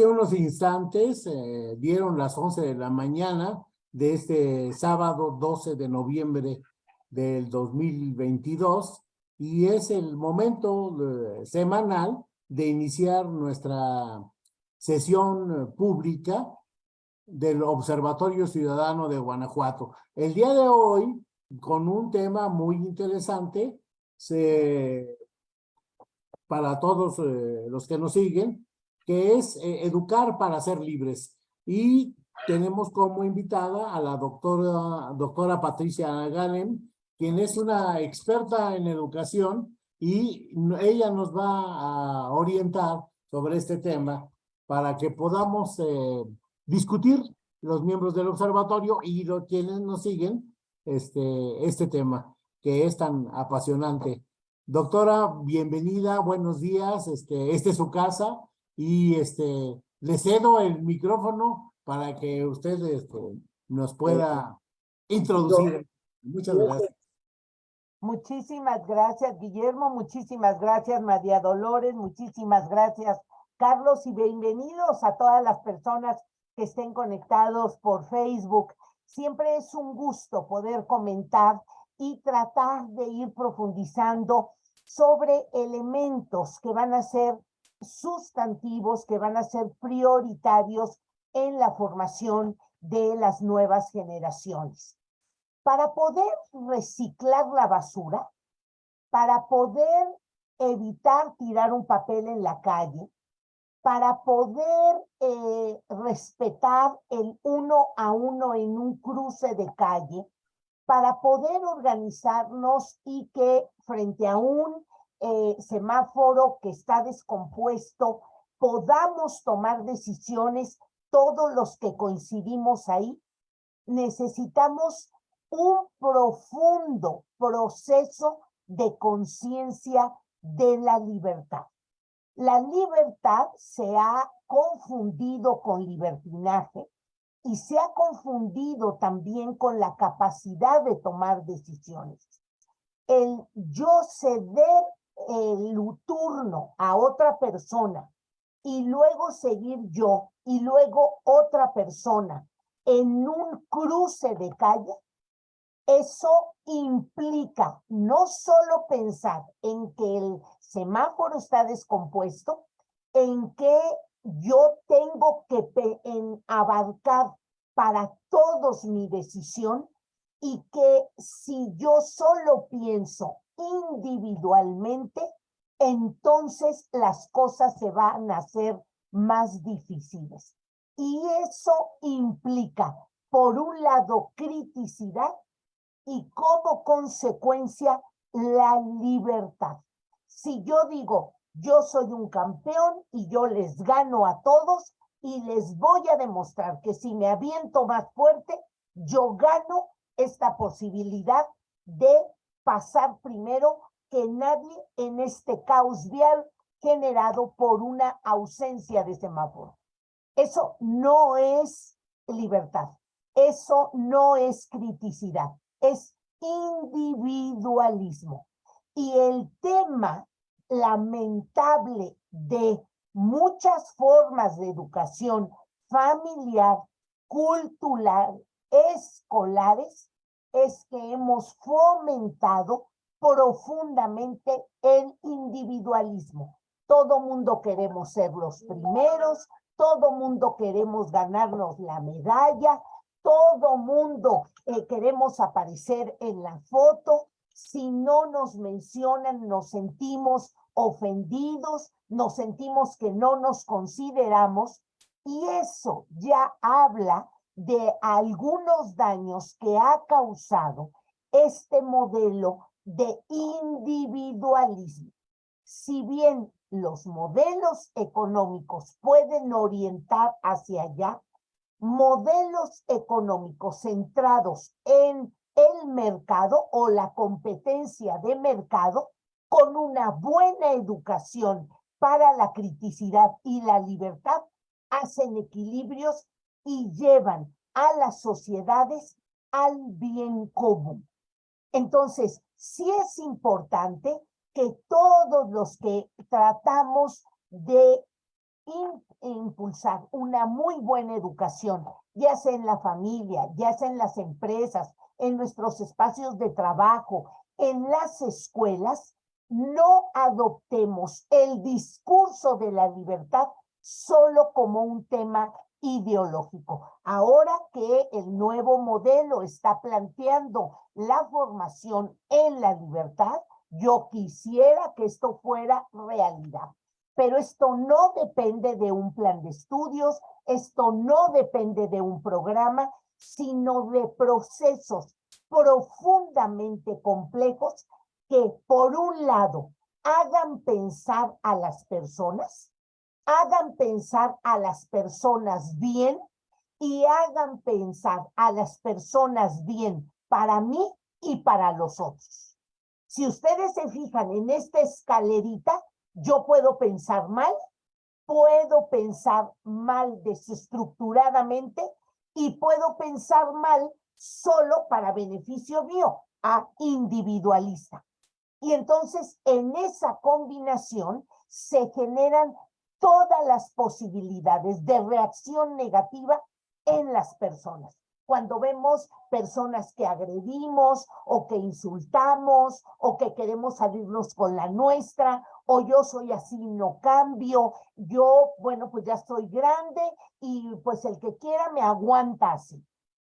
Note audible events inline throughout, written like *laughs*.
Hace unos instantes eh, dieron las 11 de la mañana de este sábado 12 de noviembre del 2022 y es el momento eh, semanal de iniciar nuestra sesión pública del Observatorio Ciudadano de Guanajuato. El día de hoy, con un tema muy interesante, para todos eh, los que nos siguen, que es eh, educar para ser libres. Y tenemos como invitada a la doctora, doctora Patricia Galen, quien es una experta en educación y ella nos va a orientar sobre este tema para que podamos eh, discutir los miembros del observatorio y los quienes nos siguen este, este tema que es tan apasionante. Doctora, bienvenida, buenos días, este, este es su casa y este, le cedo el micrófono para que usted este, nos pueda introducir. Muchas gracias. Muchísimas gracias, Guillermo. Muchísimas gracias, María Dolores. Muchísimas gracias, Carlos. Y bienvenidos a todas las personas que estén conectados por Facebook. Siempre es un gusto poder comentar y tratar de ir profundizando sobre elementos que van a ser sustantivos, que van a ser prioritarios en la formación de las nuevas generaciones. Para poder reciclar la basura, para poder evitar tirar un papel en la calle, para poder eh, respetar el uno a uno en un cruce de calle, para poder organizarnos y que frente a un eh, semáforo que está descompuesto, podamos tomar decisiones todos los que coincidimos ahí, necesitamos un profundo proceso de conciencia de la libertad. La libertad se ha confundido con libertinaje y se ha confundido también con la capacidad de tomar decisiones. El yo ceder el turno a otra persona y luego seguir yo y luego otra persona en un cruce de calle, eso implica no solo pensar en que el semáforo está descompuesto, en que yo tengo que en abarcar para todos mi decisión y que si yo solo pienso individualmente, entonces las cosas se van a hacer más difíciles. Y eso implica, por un lado, criticidad y como consecuencia, la libertad. Si yo digo, yo soy un campeón y yo les gano a todos y les voy a demostrar que si me aviento más fuerte, yo gano esta posibilidad de pasar primero que nadie en este caos vial generado por una ausencia de semáforo. Eso no es libertad, eso no es criticidad, es individualismo. Y el tema lamentable de muchas formas de educación familiar, cultural, escolares, es que hemos fomentado profundamente el individualismo. Todo mundo queremos ser los primeros, todo mundo queremos ganarnos la medalla, todo mundo eh, queremos aparecer en la foto. Si no nos mencionan, nos sentimos ofendidos, nos sentimos que no nos consideramos y eso ya habla de algunos daños que ha causado este modelo de individualismo. Si bien los modelos económicos pueden orientar hacia allá, modelos económicos centrados en el mercado o la competencia de mercado con una buena educación para la criticidad y la libertad hacen equilibrios y llevan a las sociedades al bien común. Entonces, sí es importante que todos los que tratamos de im- impulsar una muy buena educación, ya sea en la familia, ya sea en las empresas, en nuestros espacios de trabajo, en las escuelas, no adoptemos el discurso de la libertad solo como un tema ideológico. Ahora que el nuevo modelo está planteando la formación en la libertad, yo quisiera que esto fuera realidad. Pero esto no depende de un plan de estudios, esto no depende de un programa, sino de procesos profundamente complejos que, por un lado, hagan pensar a las personas, hagan pensar a las personas bien y hagan pensar a las personas bien para mí y para los otros. Si ustedes se fijan en esta escalerita, yo puedo pensar mal, puedo pensar mal desestructuradamente y puedo pensar mal solo para beneficio mío, a individualista. Y entonces en esa combinación se generan todas las posibilidades de reacción negativa en las personas. Cuando vemos personas que agredimos o que insultamos o que queremos salirnos con la nuestra o yo soy así, no cambio, yo, bueno, pues ya estoy grande y pues el que quiera me aguanta así.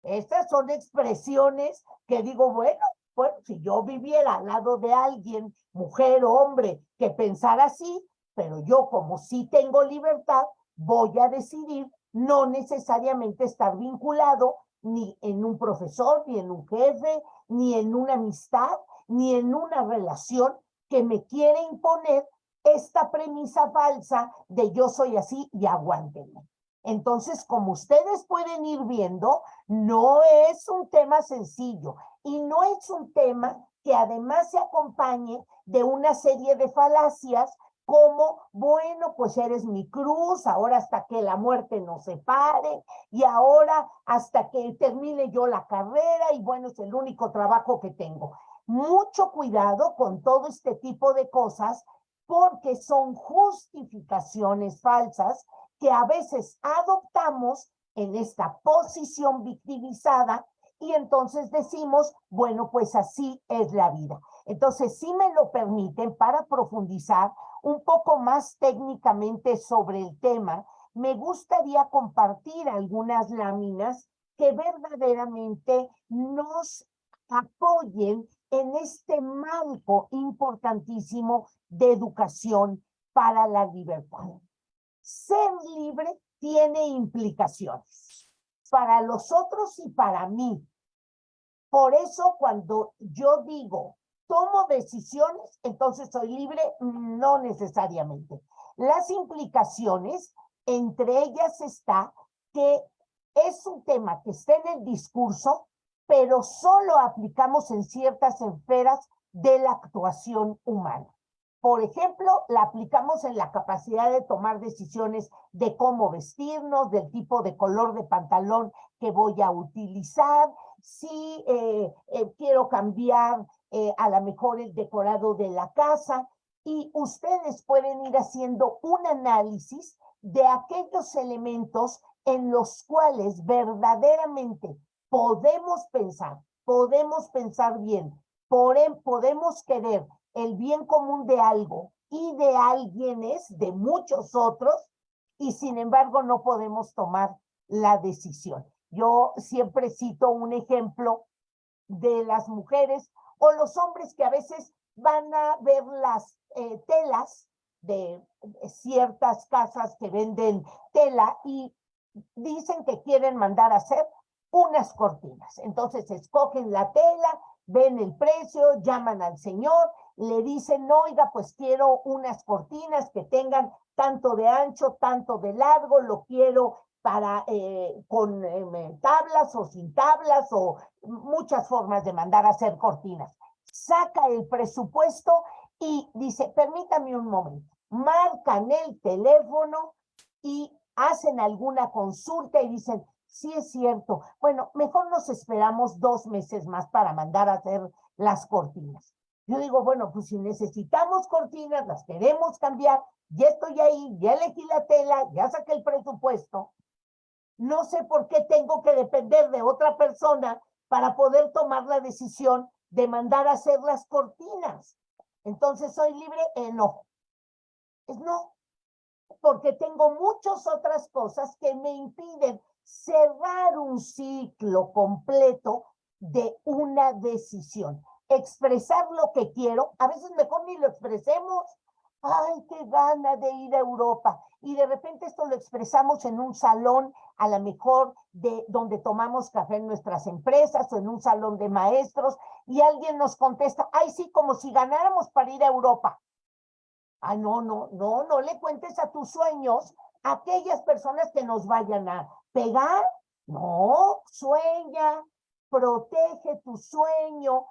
Estas son expresiones que digo, bueno, bueno, si yo viviera al lado de alguien, mujer o hombre, que pensara así, pero yo como sí tengo libertad, voy a decidir no necesariamente estar vinculado ni en un profesor, ni en un jefe, ni en una amistad, ni en una relación que me quiere imponer esta premisa falsa de yo soy así y aguántenme. Entonces, como ustedes pueden ir viendo, no es un tema sencillo y no es un tema que además se acompañe de una serie de falacias como, bueno, pues eres mi cruz, ahora hasta que la muerte nos separe, y ahora hasta que termine yo la carrera, y bueno, es el único trabajo que tengo. Mucho cuidado con todo este tipo de cosas, porque son justificaciones falsas que a veces adoptamos en esta posición victimizada y entonces decimos, bueno, pues así es la vida. Entonces, si me lo permiten, para profundizar un poco más técnicamente sobre el tema, me gustaría compartir algunas láminas que verdaderamente nos apoyen en este marco importantísimo de educación para la libertad. Ser libre tiene implicaciones para los otros y para mí. Por eso cuando yo digo tomo decisiones, entonces soy libre, no necesariamente. Las implicaciones, entre ellas está que es un tema que está en el discurso, pero solo aplicamos en ciertas esferas de la actuación humana. Por ejemplo, la aplicamos en la capacidad de tomar decisiones de cómo vestirnos, del tipo de color de pantalón que voy a utilizar, si eh, eh, quiero cambiar eh, a lo mejor el decorado de la casa, y ustedes pueden ir haciendo un análisis de aquellos elementos en los cuales verdaderamente podemos pensar, podemos pensar bien, podemos querer el bien común de algo y de alguienes, de muchos otros, y sin embargo no podemos tomar la decisión. Yo siempre cito un ejemplo de las mujeres o los hombres que a veces van a ver las eh, telas de ciertas casas que venden tela y dicen que quieren mandar a hacer unas cortinas. Entonces escogen la tela, ven el precio, llaman al señor, le dicen, oiga, pues quiero unas cortinas que tengan tanto de ancho, tanto de largo, lo quiero para eh, con eh, tablas o sin tablas o muchas formas de mandar a hacer cortinas. Saca el presupuesto y dice, permítame un momento, marcan el teléfono y hacen alguna consulta y dicen, sí es cierto, bueno, mejor nos esperamos dos meses más para mandar a hacer las cortinas. Yo digo, bueno, pues si necesitamos cortinas, las queremos cambiar, ya estoy ahí, ya elegí la tela, ya saqué el presupuesto. No sé por qué tengo que depender de otra persona para poder tomar la decisión de mandar a hacer las cortinas. Entonces, ¿soy libre? Eh, no. Es no. Porque tengo muchas otras cosas que me impiden cerrar un ciclo completo de una decisión. Expresar lo que quiero, a veces mejor ni lo expresemos. Ay, qué gana de ir a Europa. Y de repente esto lo expresamos en un salón, a lo mejor de donde tomamos café en nuestras empresas o en un salón de maestros, y alguien nos contesta, ay, sí, como si ganáramos para ir a Europa. Ay, no, no, no, no le cuentes a tus sueños a aquellas personas que nos vayan a pegar. No, sueña, protege tu sueño,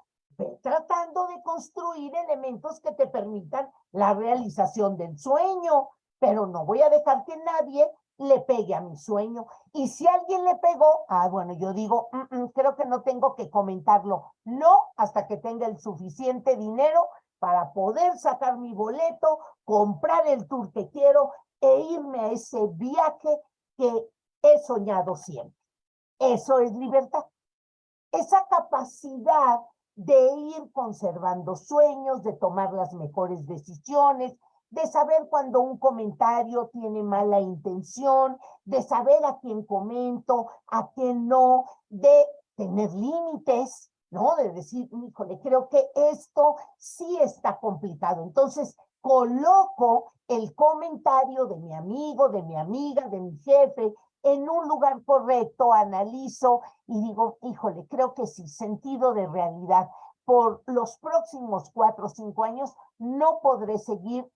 tratando de construir elementos que te permitan la realización del sueño, pero no voy a dejar que nadie le pegue a mi sueño. Y si alguien le pegó, ah, bueno, yo digo, mm, mm, creo que no tengo que comentarlo. No, hasta que tenga el suficiente dinero para poder sacar mi boleto, comprar el tour que quiero e irme a ese viaje que he soñado siempre. Eso es libertad. Esa capacidad de ir conservando sueños, de tomar las mejores decisiones, de saber cuando un comentario tiene mala intención, de saber a quién comento, a quién no, de tener límites, ¿no? De decir, híjole, creo que esto sí está complicado. Entonces, coloco el comentario de mi amigo, de mi amiga, de mi jefe, en un lugar correcto, analizo y digo, híjole, creo que sí, sentido de realidad. Por los próximos cuatro o cinco años no podré seguir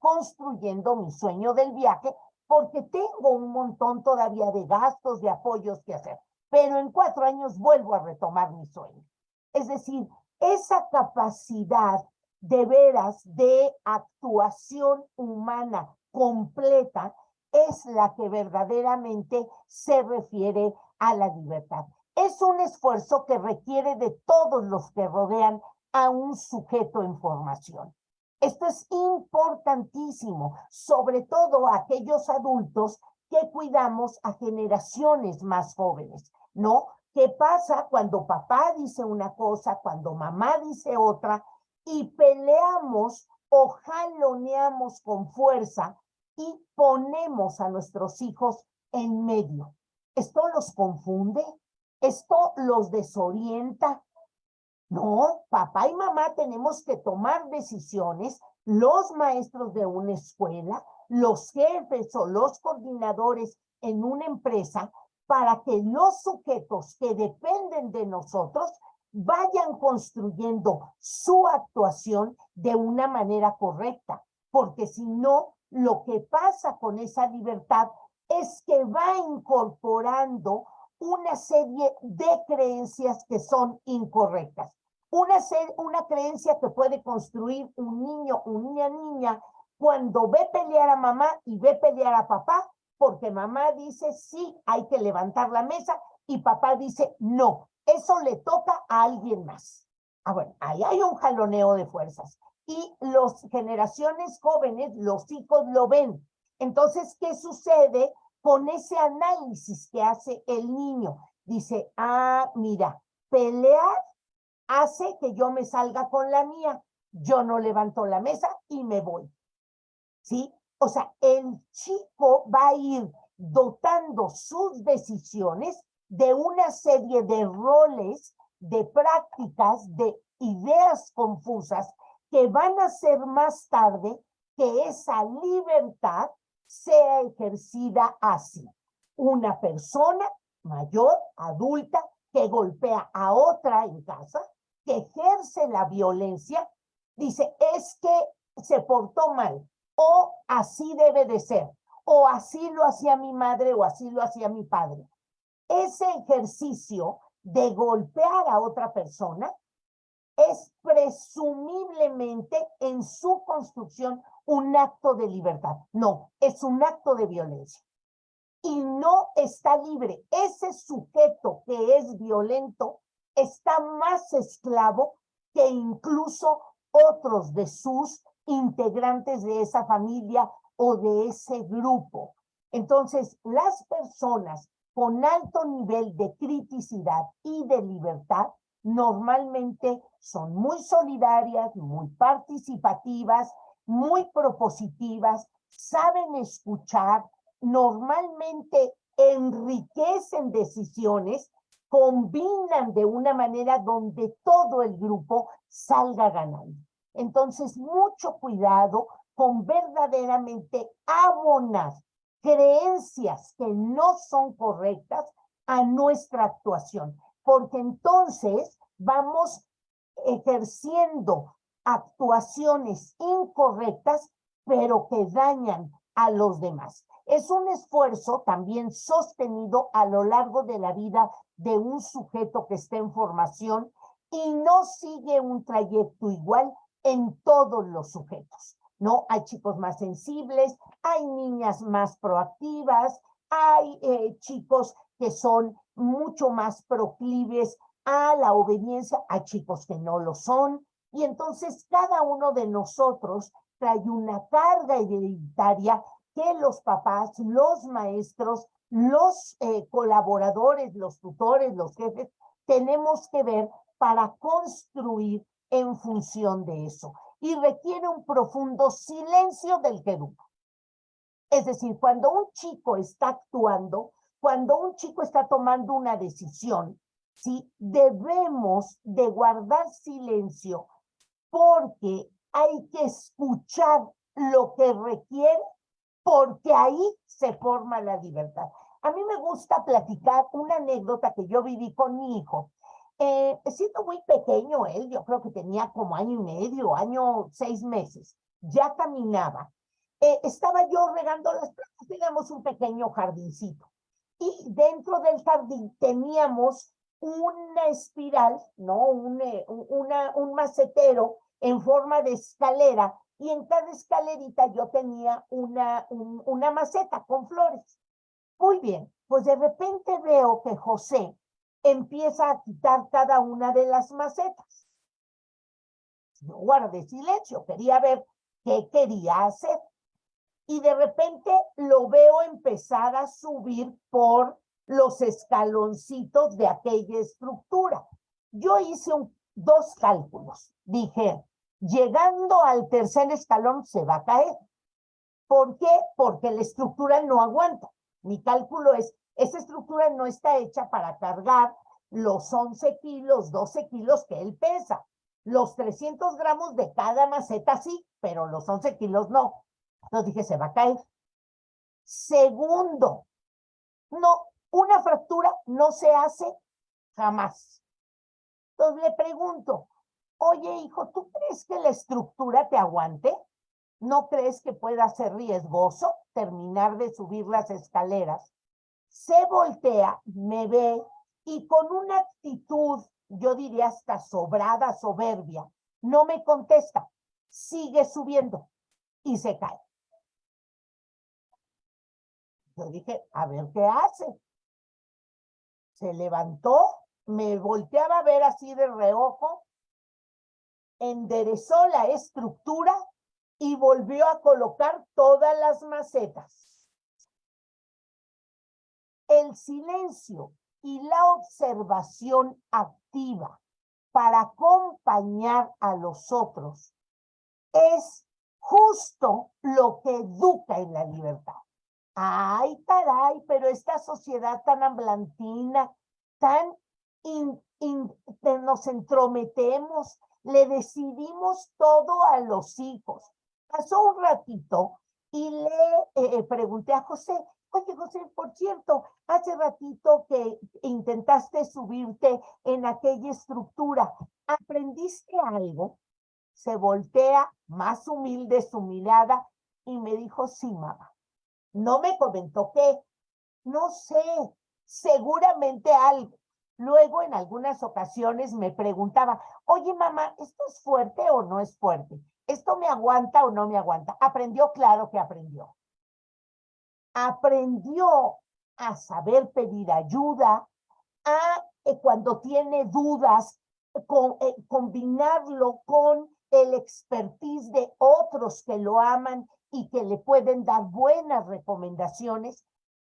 construyendo mi sueño del viaje porque tengo un montón todavía de gastos, de apoyos que hacer. Pero en cuatro años vuelvo a retomar mi sueño. Es decir, esa capacidad de veras de actuación humana completa es la que verdaderamente se refiere a la libertad. Es un esfuerzo que requiere de todos los que rodean a un sujeto en formación. Esto es importantísimo, sobre todo a aquellos adultos que cuidamos a generaciones más jóvenes, ¿no? ¿Qué pasa cuando papá dice una cosa, cuando mamá dice otra y peleamos o jaloneamos con fuerza y ponemos a nuestros hijos en medio? ¿Esto los confunde? ¿Esto los desorienta? No, papá y mamá tenemos que tomar decisiones, los maestros de una escuela, los jefes o los coordinadores en una empresa, para que los sujetos que dependen de nosotros vayan construyendo su actuación de una manera correcta, porque si no, lo que pasa con esa libertad es que va incorporando una serie de creencias que son incorrectas. Una, una creencia que puede construir un niño, una niña, cuando ve pelear a mamá y ve pelear a papá, porque mamá dice sí, hay que levantar la mesa y papá dice no, eso le toca a alguien más. Ah, bueno, ahí hay un jaloneo de fuerzas. Y las generaciones jóvenes, los hijos lo ven. Entonces, ¿qué sucede con ese análisis que hace el niño? Dice, ah, mira, pelear hace que yo me salga con la mía. Yo no levanto la mesa y me voy. ¿Sí? O sea, el chico va a ir dotando sus decisiones de una serie de roles, de prácticas, de ideas confusas que van a ser más tarde que esa libertad sea ejercida así. Una persona mayor, adulta, que golpea a otra en casa, que ejerce la violencia, dice, es que se portó mal, o así debe de ser, o así lo hacía mi madre, o así lo hacía mi padre. Ese ejercicio de golpear a otra persona es presumiblemente en su construcción un acto de libertad. No, es un acto de violencia. Y no está libre. Ese sujeto que es violento está más esclavo que incluso otros de sus integrantes de esa familia o de ese grupo. Entonces, las personas con alto nivel de criticidad y de libertad normalmente son muy solidarias, muy participativas, muy propositivas, saben escuchar, normalmente enriquecen decisiones, combinan de una manera donde todo el grupo salga ganando. Entonces, mucho cuidado con verdaderamente abonar creencias que no son correctas a nuestra actuación, porque entonces vamos ejerciendo actuaciones incorrectas, pero que dañan a los demás. Es un esfuerzo también sostenido a lo largo de la vida de un sujeto que está en formación y no sigue un trayecto igual en todos los sujetos, ¿no? Hay chicos más sensibles, hay niñas más proactivas, hay eh, chicos que son mucho más proclives a la obediencia, hay chicos que no lo son, y entonces cada uno de nosotros trae una carga hereditaria los papás, los maestros, los eh, colaboradores, los tutores, los jefes, tenemos que ver para construir en función de eso. Y requiere un profundo silencio del que Es decir, cuando un chico está actuando, cuando un chico está tomando una decisión, ¿sí? debemos de guardar silencio porque hay que escuchar lo que requiere, porque ahí se forma la libertad. A mí me gusta platicar una anécdota que yo viví con mi hijo. Eh, siendo muy pequeño él, yo creo que tenía como año y medio, año seis meses, ya caminaba. Eh, estaba yo regando las plantas, teníamos un pequeño jardincito. Y dentro del jardín teníamos una espiral, ¿no? Un, eh, una, un macetero en forma de escalera y en cada escalerita yo tenía una, una maceta con flores. Muy bien, pues de repente veo que José empieza a quitar cada una de las macetas. Yo guardé silencio, quería ver qué quería hacer. Y de repente lo veo empezar a subir por los escaloncitos de aquella estructura. Yo hice dos cálculos. Dije, llegando al tercer escalón se va a caer. ¿Por qué? Porque la estructura no aguanta. Mi cálculo es, esa estructura no está hecha para cargar los 11 kilos, 12 kilos que él pesa. Los 300 gramos de cada maceta sí, pero los 11 kilos no. Entonces dije, se va a caer. Segundo, no, una fractura no se hace jamás. Entonces le pregunto, oye hijo, ¿tú crees que la estructura te aguante? ¿No crees que pueda ser riesgoso terminar de subir las escaleras? Se voltea, me ve y con una actitud, yo diría hasta sobrada, soberbia, no me contesta, sigue subiendo y se cae. Yo dije, a ver qué hace. Se levantó, me volteaba a ver así de reojo, enderezó la estructura y volvió a colocar todas las macetas. El silencio y la observación activa para acompañar a los otros es justo lo que educa en la libertad. Ay, caray, pero esta sociedad tan amblantina, tan nos entrometemos, le decidimos todo a los hijos. Pasó un ratito y le eh, eh, pregunté a José, oye José, por cierto, hace ratito que intentaste subirte en aquella estructura, ¿aprendiste algo? Se voltea más humilde su mirada y me dijo, sí, mamá. No me comentó qué, no sé, seguramente algo. Luego, en algunas ocasiones me preguntaba, oye, mamá, ¿esto es fuerte o no es fuerte? ¿Esto me aguanta o no me aguanta? Aprendió, claro que aprendió. Aprendió a saber pedir ayuda, a eh, cuando tiene dudas, con, eh, combinarlo con el expertise de otros que lo aman y que le pueden dar buenas recomendaciones,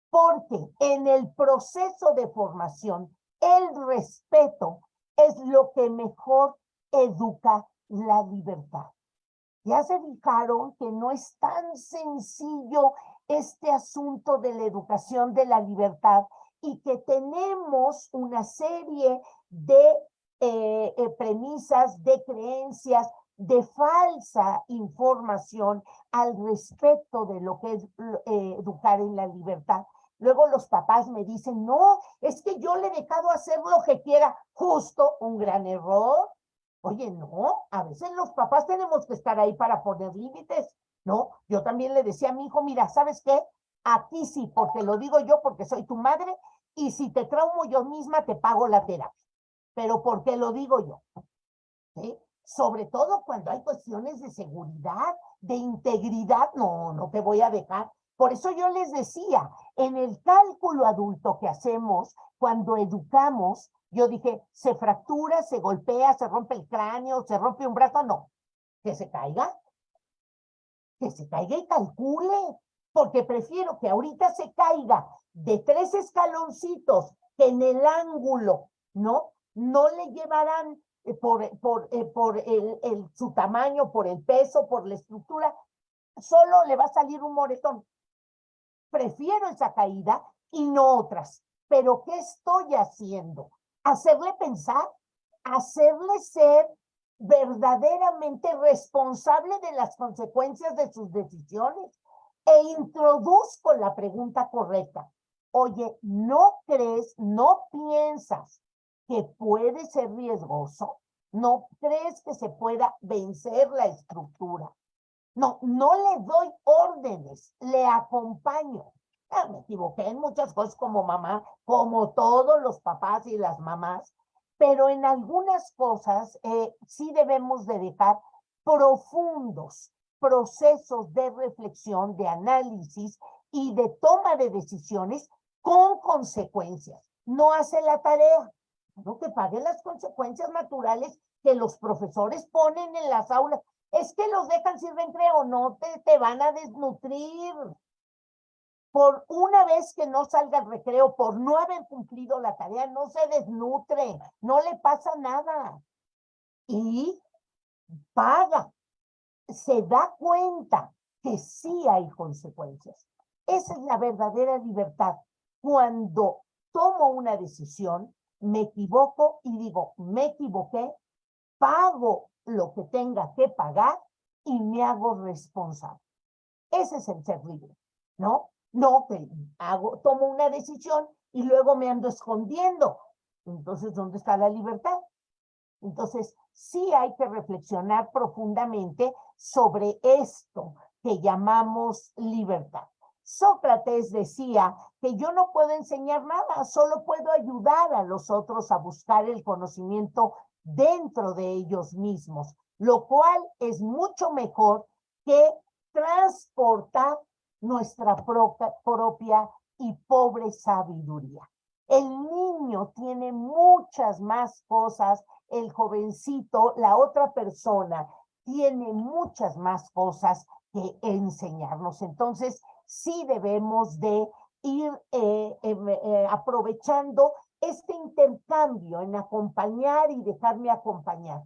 porque en el proceso de formación, el respeto es lo que mejor educa la libertad. Ya se fijaron que no es tan sencillo este asunto de la educación de la libertad y que tenemos una serie de eh, eh, premisas, de creencias, de falsa información al respecto de lo que es eh, educar en la libertad. Luego los papás me dicen, no, es que yo le he dejado hacer lo que quiera, justo un gran error. Oye, no, a veces los papás tenemos que estar ahí para poner límites, ¿no? Yo también le decía a mi hijo, mira, ¿sabes qué? Aquí sí, porque lo digo yo, porque soy tu madre, y si te traumo yo misma, te pago la terapia. Pero porque lo digo yo. ¿sí? sobre todo cuando hay cuestiones de seguridad, de integridad, no, no te voy a dejar. Por eso yo les decía, en el cálculo adulto que hacemos cuando educamos, yo dije, se fractura, se golpea, se rompe el cráneo, se rompe un brazo, no, que se caiga, que se caiga y calcule, porque prefiero que ahorita se caiga de tres escaloncitos que en el ángulo, ¿no? No le llevarán eh, por, por, eh, por el, el, su tamaño, por el peso, por la estructura, solo le va a salir un moretón. Prefiero esa caída y no otras. Pero ¿qué estoy haciendo? Hacerle pensar, hacerle ser verdaderamente responsable de las consecuencias de sus decisiones e introduzco la pregunta correcta. Oye, ¿no crees, no piensas que puede ser riesgoso? ¿No crees que se pueda vencer la estructura? No, no le doy órdenes, le acompaño. Ah, me equivoqué en muchas cosas como mamá, como todos los papás y las mamás, pero en algunas cosas eh, sí debemos de dejar profundos procesos de reflexión, de análisis y de toma de decisiones con consecuencias. No hace la tarea, no que pague las consecuencias naturales que los profesores ponen en las aulas. Es que los dejan sin recreo, no te, te van a desnutrir. Por una vez que no salga el recreo, por no haber cumplido la tarea, no se desnutre, no le pasa nada. Y paga, se da cuenta que sí hay consecuencias. Esa es la verdadera libertad. Cuando tomo una decisión, me equivoco y digo, me equivoqué, pago lo que tenga que pagar y me hago responsable. Ese es el ser libre, ¿no? No que hago, tomo una decisión y luego me ando escondiendo. Entonces, ¿dónde está la libertad? Entonces, sí hay que reflexionar profundamente sobre esto que llamamos libertad. Sócrates decía que yo no puedo enseñar nada, solo puedo ayudar a los otros a buscar el conocimiento dentro de ellos mismos, lo cual es mucho mejor que transportar nuestra propia y pobre sabiduría. El niño tiene muchas más cosas, el jovencito, la otra persona, tiene muchas más cosas que enseñarnos. Entonces, sí debemos de ir eh, em, eh, aprovechando este intercambio en acompañar y dejarme acompañar.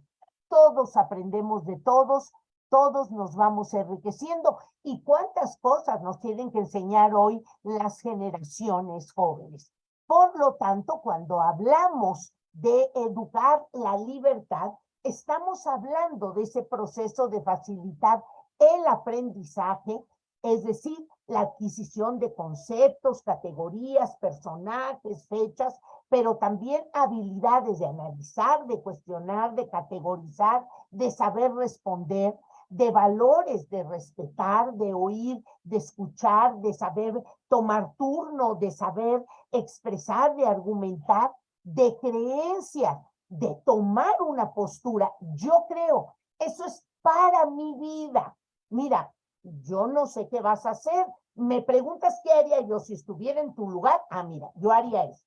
Todos aprendemos de todos, todos nos vamos enriqueciendo. ¿Y cuántas cosas nos tienen que enseñar hoy las generaciones jóvenes? Por lo tanto, cuando hablamos de educar la libertad, estamos hablando de ese proceso de facilitar el aprendizaje, es decir, la adquisición de conceptos, categorías, personajes, fechas, pero también habilidades de analizar, de cuestionar, de categorizar, de saber responder, de valores, de respetar, de oír, de escuchar, de saber tomar turno, de saber expresar, de argumentar, de creencia, de tomar una postura. Yo creo, eso es para mi vida. Mira, yo no sé qué vas a hacer. Me preguntas qué haría yo si estuviera en tu lugar. Ah, mira, yo haría eso.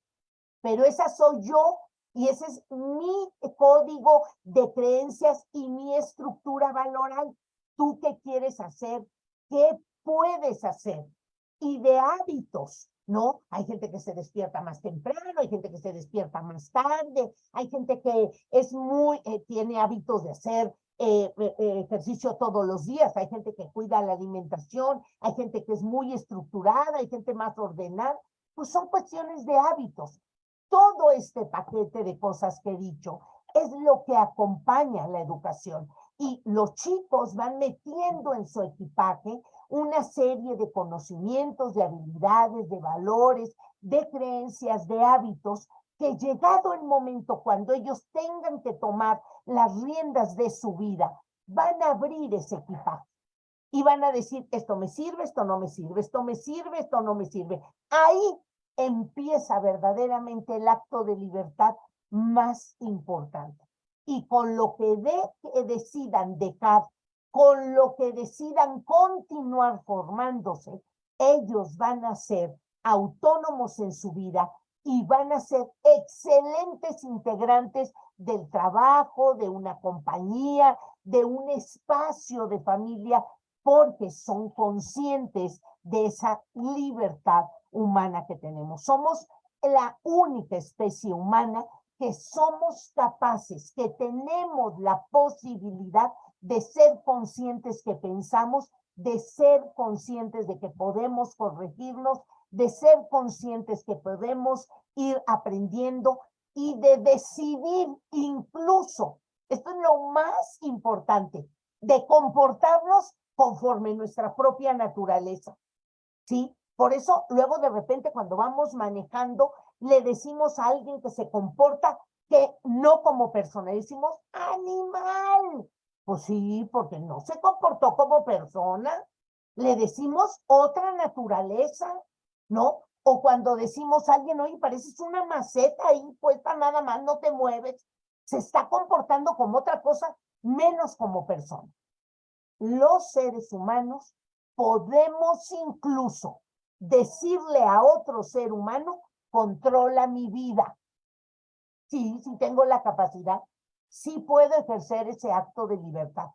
Pero esa soy yo Y ese es mi código de creencias y mi estructura valoral. ¿Tú qué quieres hacer? ¿Qué puedes hacer? Y de hábitos, ¿no? Hay gente que se despierta más temprano, hay gente que se despierta más tarde, hay gente que es muy, eh, tiene hábitos de hacer eh, eh, ejercicio todos los días, hay gente que cuida la alimentación, hay gente que es muy estructurada, hay gente más ordenada, pues son cuestiones de hábitos. Todo este paquete de cosas que he dicho es lo que acompaña la educación y los chicos van metiendo en su equipaje una serie de conocimientos, de habilidades, de valores, de creencias, de hábitos que llegado el momento cuando ellos tengan que tomar las riendas de su vida, van a abrir ese equipaje y van a decir, esto me sirve, esto no me sirve, esto me sirve, esto no me sirve. Ahí empieza verdaderamente el acto de libertad más importante. Y con lo que, de, decidan dejar, con lo que decidan continuar formándose, ellos van a ser autónomos en su vida y van a ser excelentes integrantes del trabajo, de una compañía, de un espacio de familia, porque son conscientes de esa libertad humana que tenemos. Somos la única especie humana que somos capaces, que tenemos la posibilidad de ser conscientes que pensamos, de ser conscientes de que podemos corregirnos, de ser conscientes que podemos ir aprendiendo y de decidir incluso, esto es lo más importante, de comportarnos conforme nuestra propia naturaleza. ¿Sí? Por eso, luego de repente, cuando vamos manejando, le decimos a alguien que se comporta que no como persona, decimos animal. Pues sí, porque no se comportó como persona. Le decimos otra naturaleza. ¿no? O cuando decimos a alguien, oye, pareces una maceta ahí puesta nada más, no te mueves, se está comportando como otra cosa, menos como persona. Los seres humanos podemos incluso decirle a otro ser humano, controla mi vida. Sí, sí tengo la capacidad, sí puedo ejercer ese acto de libertad,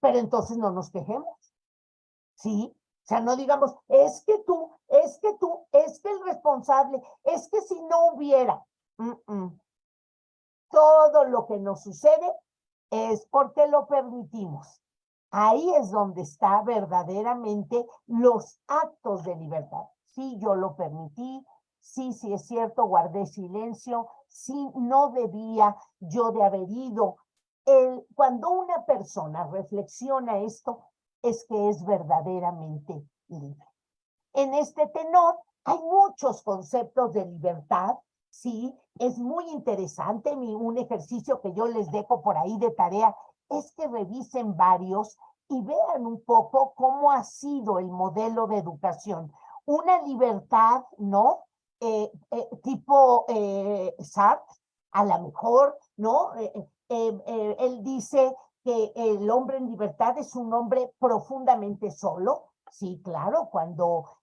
pero entonces no nos quejemos. Sí, o sea, no digamos, es que tú, es que tú, es que el responsable, es que si no hubiera. Todo lo que nos sucede es porque lo permitimos. Ahí es donde está verdaderamente los actos de libertad. Sí, yo lo permití, sí, sí es cierto, guardé silencio, sí, no debía yo de haber ido. El, cuando una persona reflexiona esto, es que es verdaderamente libre. En este tenor hay muchos conceptos de libertad, sí, es muy interesante, mi, un ejercicio que yo les dejo por ahí de tarea es que revisen varios y vean un poco cómo ha sido el modelo de educación. Una libertad, ¿no? Eh, eh, tipo eh, Sartre, a lo mejor, ¿no? Eh, él dice que el hombre en libertad es un hombre profundamente solo. Sí, claro, cuando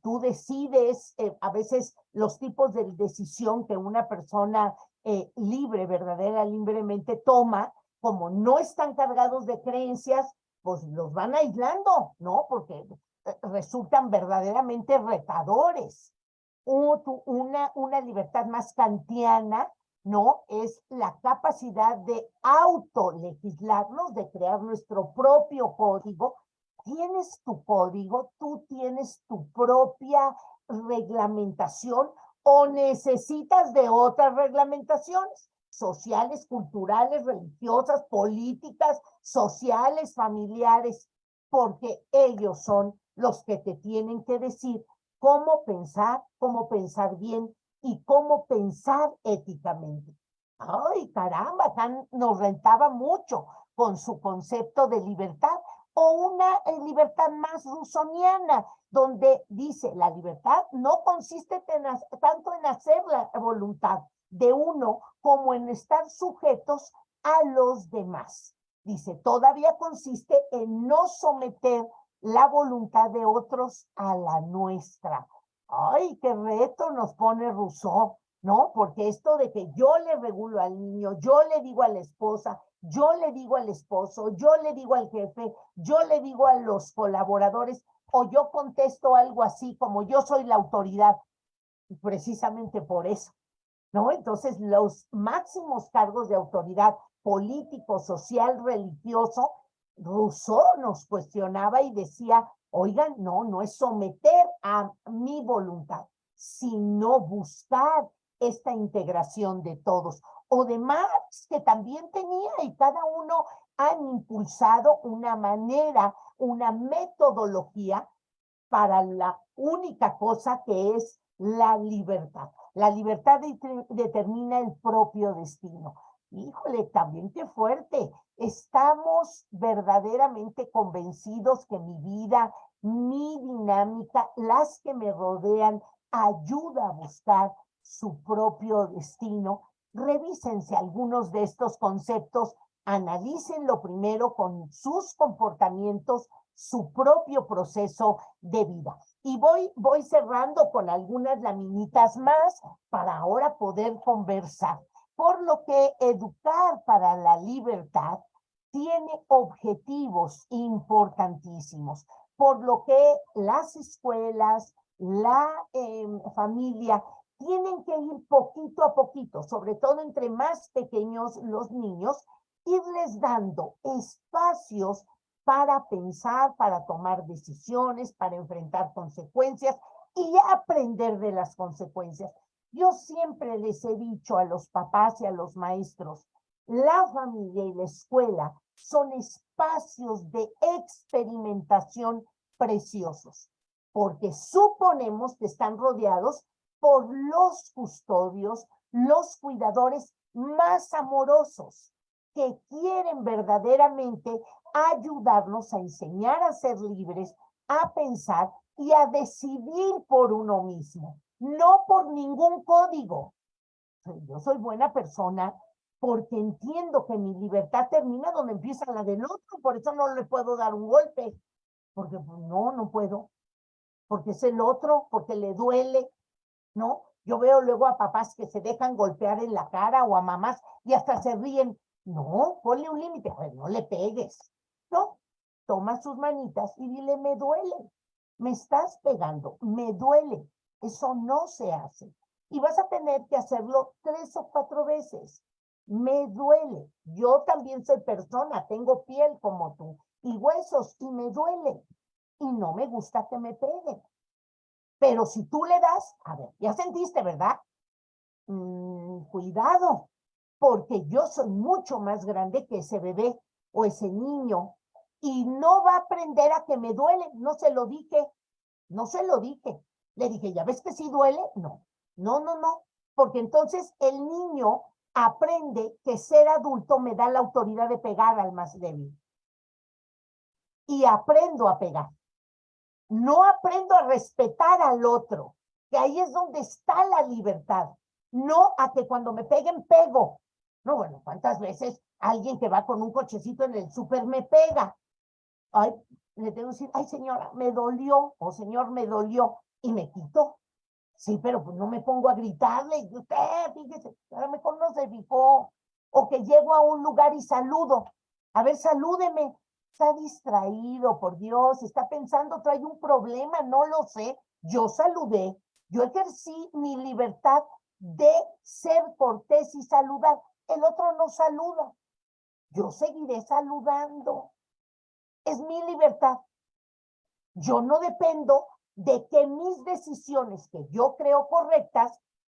tú decides, a veces los tipos de decisión que una persona libre, verdadera, libremente toma, como no están cargados de creencias, pues los van aislando, ¿no? Porque resultan verdaderamente retadores. Una, una libertad más kantiana ¿no? Es la capacidad de autolegislarnos, de crear nuestro propio código. Tienes tu código, tú tienes tu propia reglamentación o necesitas de otras reglamentaciones sociales, culturales, religiosas, políticas, sociales, familiares, porque ellos son los que te tienen que decir cómo pensar, cómo pensar bien, y cómo pensar éticamente. Ay, caramba, nos rentaba mucho con su concepto de libertad o una eh, libertad más rusoniana, donde dice la libertad no consiste tanto en hacer la voluntad de uno como en estar sujetos a los demás. Dice, todavía consiste en no someter la voluntad de otros a la nuestra. Ay, qué reto nos pone Rousseau, ¿no? Porque esto de que yo le regulo al niño, yo le digo a la esposa, yo le digo al esposo, yo le digo al jefe, yo le digo a los colaboradores, o yo contesto algo así como yo soy la autoridad, precisamente por eso, ¿no? Entonces, los máximos cargos de autoridad político, social, religioso, Rousseau nos cuestionaba y decía, oigan, no, no es someter a mi voluntad, sino buscar esta integración de todos. O de Marx, que también tenía, y cada uno han impulsado una manera, una metodología para la única cosa que es la libertad. La libertad determina el propio destino. Híjole, también qué fuerte. Estamos verdaderamente convencidos que mi vida, mi dinámica, las que me rodean, ayuda a buscar su propio destino. Revísense algunos de estos conceptos, analícenlo primero con sus comportamientos, su propio proceso de vida. Y voy, voy cerrando con algunas laminitas más para ahora poder conversar. Por lo que educar para la libertad tiene objetivos importantísimos, por lo que las escuelas, la em, familia tienen que ir poquito a poquito, sobre todo entre más pequeños los niños, irles dando espacios para pensar, para tomar decisiones, para enfrentar consecuencias y aprender de las consecuencias. Yo siempre les he dicho a los papás y a los maestros, la familia y la escuela son espacios de experimentación preciosos, porque suponemos que están rodeados por los custodios, los cuidadores más amorosos, que quieren verdaderamente ayudarnos a enseñar a ser libres, a pensar y a decidir por uno mismo, no por ningún código. Yo soy buena persona porque entiendo que mi libertad termina donde empieza la del otro, por eso no le puedo dar un golpe, porque pues, no, no puedo, porque es el otro, porque le duele, ¿no? Yo veo luego a papás que se dejan golpear en la cara o a mamás y hasta se ríen. No, ponle un límite, pues no le pegues, ¿no? Toma sus manitas y dile, me duele, me estás pegando, me duele. Eso no se hace. Y vas a tener que hacerlo tres o cuatro veces. Me duele. Yo también soy persona, tengo piel como tú y huesos y me duele. Y no me gusta que me peguen. Pero si tú le das, a ver, ya sentiste, ¿verdad? Mm, cuidado, porque yo soy mucho más grande que ese bebé o ese niño y no va a aprender a que me duele. No se lo dije, no se lo dije. Le dije, ¿ya ves que sí duele? No, no, no, no, porque entonces el niño aprende que ser adulto me da la autoridad de pegar al más débil. Y aprendo a pegar. No aprendo a respetar al otro, que ahí es donde está la libertad. No a que cuando me peguen, pego. No, bueno, ¿cuántas veces alguien que va con un cochecito en el súper me pega? Ay, le tengo que decir, ay señora, me dolió, o señor, me dolió, y me quito. Sí, pero pues no me pongo a gritarle, y usted, fíjese, ahora me conoce, dijo, o que llego a un lugar y saludo. A ver, salúdeme está distraído, por Dios, está pensando, trae un problema, no lo sé. Yo saludé, yo ejercí mi libertad de ser cortés y saludar. El otro no saluda. Yo seguiré saludando. Es mi libertad. Yo no dependo de que mis decisiones que yo creo correctas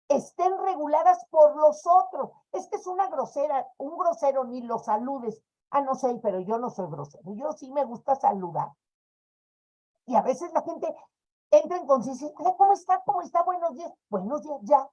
estén reguladas por los otros. Es que es una grosera, un grosero ni lo saludes. Ah, no sé, pero yo no soy grosero. Yo sí me gusta saludar. Y a veces la gente entra en conciencia, ¿cómo está? ¿Cómo está? Buenos días. Buenos días, ya.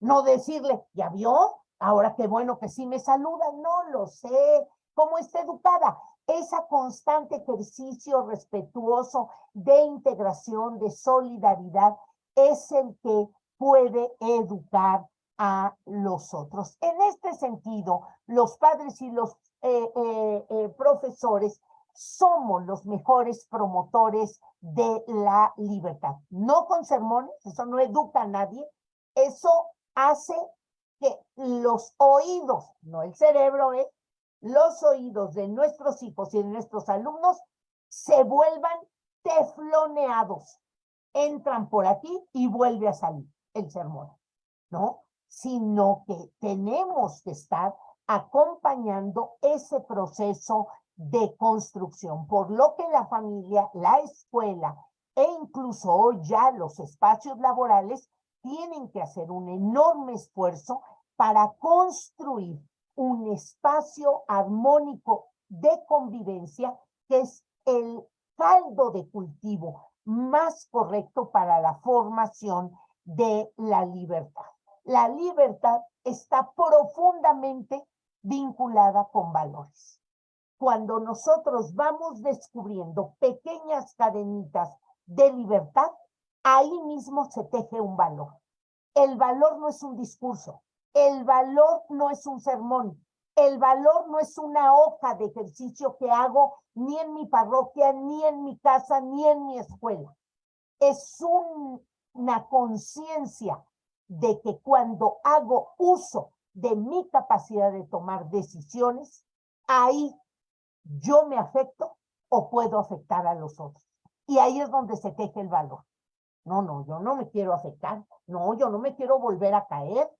No decirle, ¿ya vio? Ahora qué bueno que sí me saluda. No lo sé. ¿Cómo está educada? Esa constante ejercicio respetuoso de integración, de solidaridad, es el que puede educar a los otros. En este sentido, los padres y los eh, eh, eh, profesores somos los mejores promotores de la libertad. No con sermones, eso no educa a nadie, eso hace que los oídos, no el cerebro. Los oídos de nuestros hijos y de nuestros alumnos se vuelvan tefloneados. Entran por aquí y vuelve a salir el sermón, ¿no? Sino que tenemos que estar acompañando ese proceso de construcción, por lo que la familia, la escuela e incluso hoy ya los espacios laborales tienen que hacer un enorme esfuerzo para construir un espacio armónico de convivencia que es el caldo de cultivo más correcto para la formación de la libertad. La libertad está profundamente vinculada con valores. Cuando nosotros vamos descubriendo pequeñas cadenitas de libertad, ahí mismo se teje un valor. El valor no es un discurso, el valor no es un sermón, el valor no es una hoja de ejercicio que hago ni en mi parroquia, ni en mi casa, ni en mi escuela. Es una conciencia de que cuando hago uso de mi capacidad de tomar decisiones, ahí yo me afecto o puedo afectar a los otros. Y ahí es donde se teje el valor. No, no, yo no me quiero afectar. No, yo no me quiero volver a caer.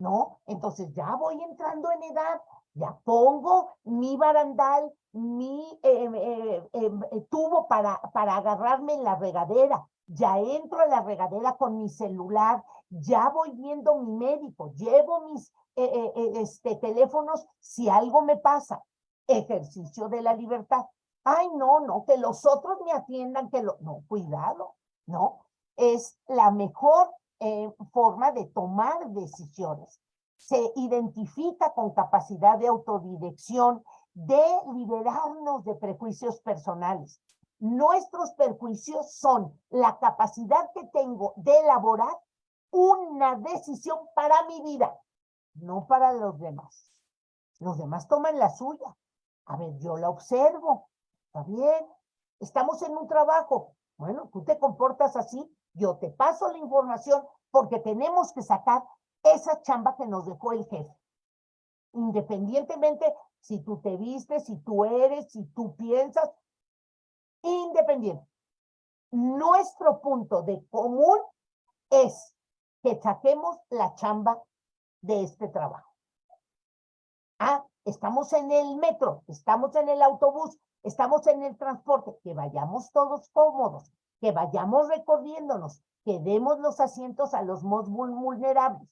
No, entonces ya voy entrando en edad, ya pongo mi barandal, mi em, eh, em, eh, tubo para, para agarrarme en la regadera, ya entro en la regadera con mi celular, ya voy viendo mi médico, llevo mis eh, este, teléfonos si algo me pasa. Ejercicio de la libertad. Ay, no, no, que los otros me atiendan, que lo... No, cuidado, ¿no? Es la mejor eh, forma de tomar decisiones. Se identifica con capacidad de autodirección, de liberarnos de prejuicios personales. Nuestros prejuicios son la capacidad que tengo de elaborar una decisión para mi vida, no para los demás. Los demás toman la suya. A ver, yo la observo, Está bien, estamos en un trabajo. Bueno, tú te comportas así, yo te paso la información porque tenemos que sacar esa chamba que nos dejó el jefe. Independientemente si tú te vistes, si tú eres, si tú piensas, independiente. Nuestro punto de común es que saquemos la chamba de este trabajo. Ah, estamos en el metro, estamos en el autobús, estamos en el transporte, que vayamos todos cómodos, que vayamos recorriéndonos, que demos los asientos a los más vulnerables.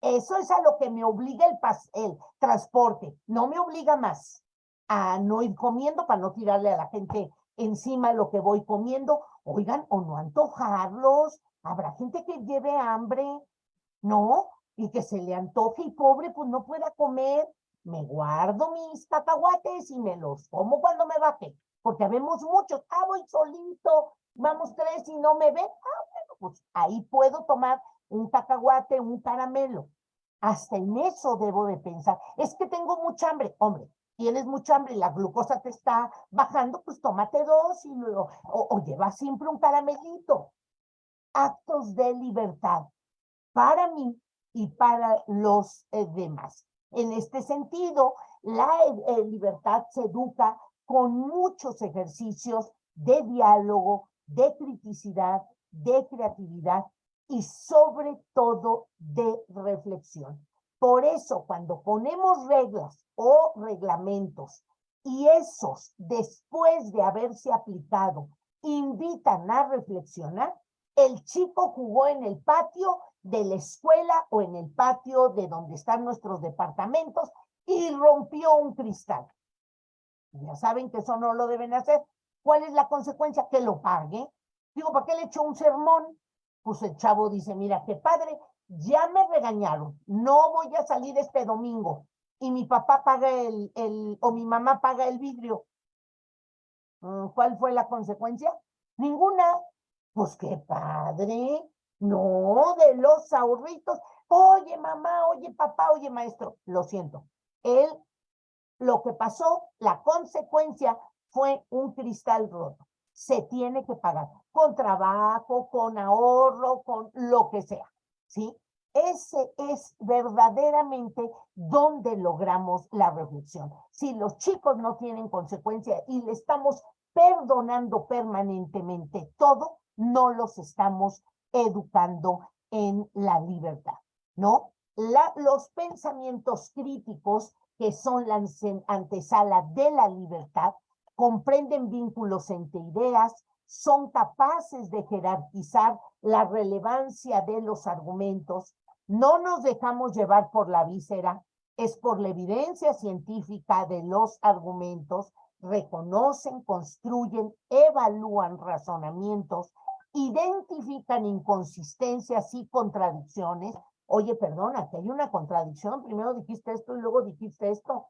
Eso es a lo que me obliga el, transporte, no me obliga más a no ir comiendo para no tirarle a la gente encima lo que voy comiendo. Oigan, o no antojarlos, habrá gente que lleve hambre, ¿no? Y que se le antoje y pobre pues no pueda comer me guardo mis cacahuates y me los como cuando me baje, porque habemos muchos, ah, voy solito, vamos tres y no me ven, ah, bueno, pues ahí puedo tomar un cacahuate, un caramelo. Hasta en eso debo de pensar. Es que tengo mucha hambre. Hombre, tienes mucha hambre y la glucosa te está bajando, pues tómate dos y luego, o, lleva siempre un caramelito. Actos de libertad para mí y para los eh, demás. En este sentido, la eh, libertad se educa con muchos ejercicios de diálogo, de criticidad, de creatividad y sobre todo de reflexión. Por eso, cuando ponemos reglas o reglamentos y esos, después de haberse aplicado, invitan a reflexionar, el chico jugó en el patio de la escuela o en el patio de donde están nuestros departamentos y rompió un cristal. Ya saben que eso no lo deben hacer. ¿Cuál es la consecuencia? Que lo pague. Digo, ¿para qué le echo un sermón? Pues el chavo dice, mira, qué padre, ya me regañaron, no voy a salir este domingo. Y mi papá paga el, el o mi mamá paga el vidrio. Mm, ¿Cuál fue la consecuencia? Ninguna. Pues qué padre. No, de los ahorritos. Oye, mamá, oye, papá, oye, maestro. Lo siento. Él, lo que pasó, la consecuencia fue un cristal roto. Se tiene que pagar con trabajo, con ahorro, con lo que sea. ¿Sí? ese es verdaderamente donde logramos la reflexión. Si los chicos no tienen consecuencia y le estamos perdonando permanentemente todo, no los estamos educando en la libertad, ¿no? Los pensamientos críticos, que son la antesala de la libertad, comprenden vínculos entre ideas, son capaces de jerarquizar la relevancia de los argumentos, no nos dejamos llevar por la víscera, es por la evidencia científica de los argumentos, reconocen, construyen, evalúan razonamientos, identifican inconsistencias y contradicciones. Oye, perdona, que hay una contradicción, primero dijiste esto y luego dijiste esto.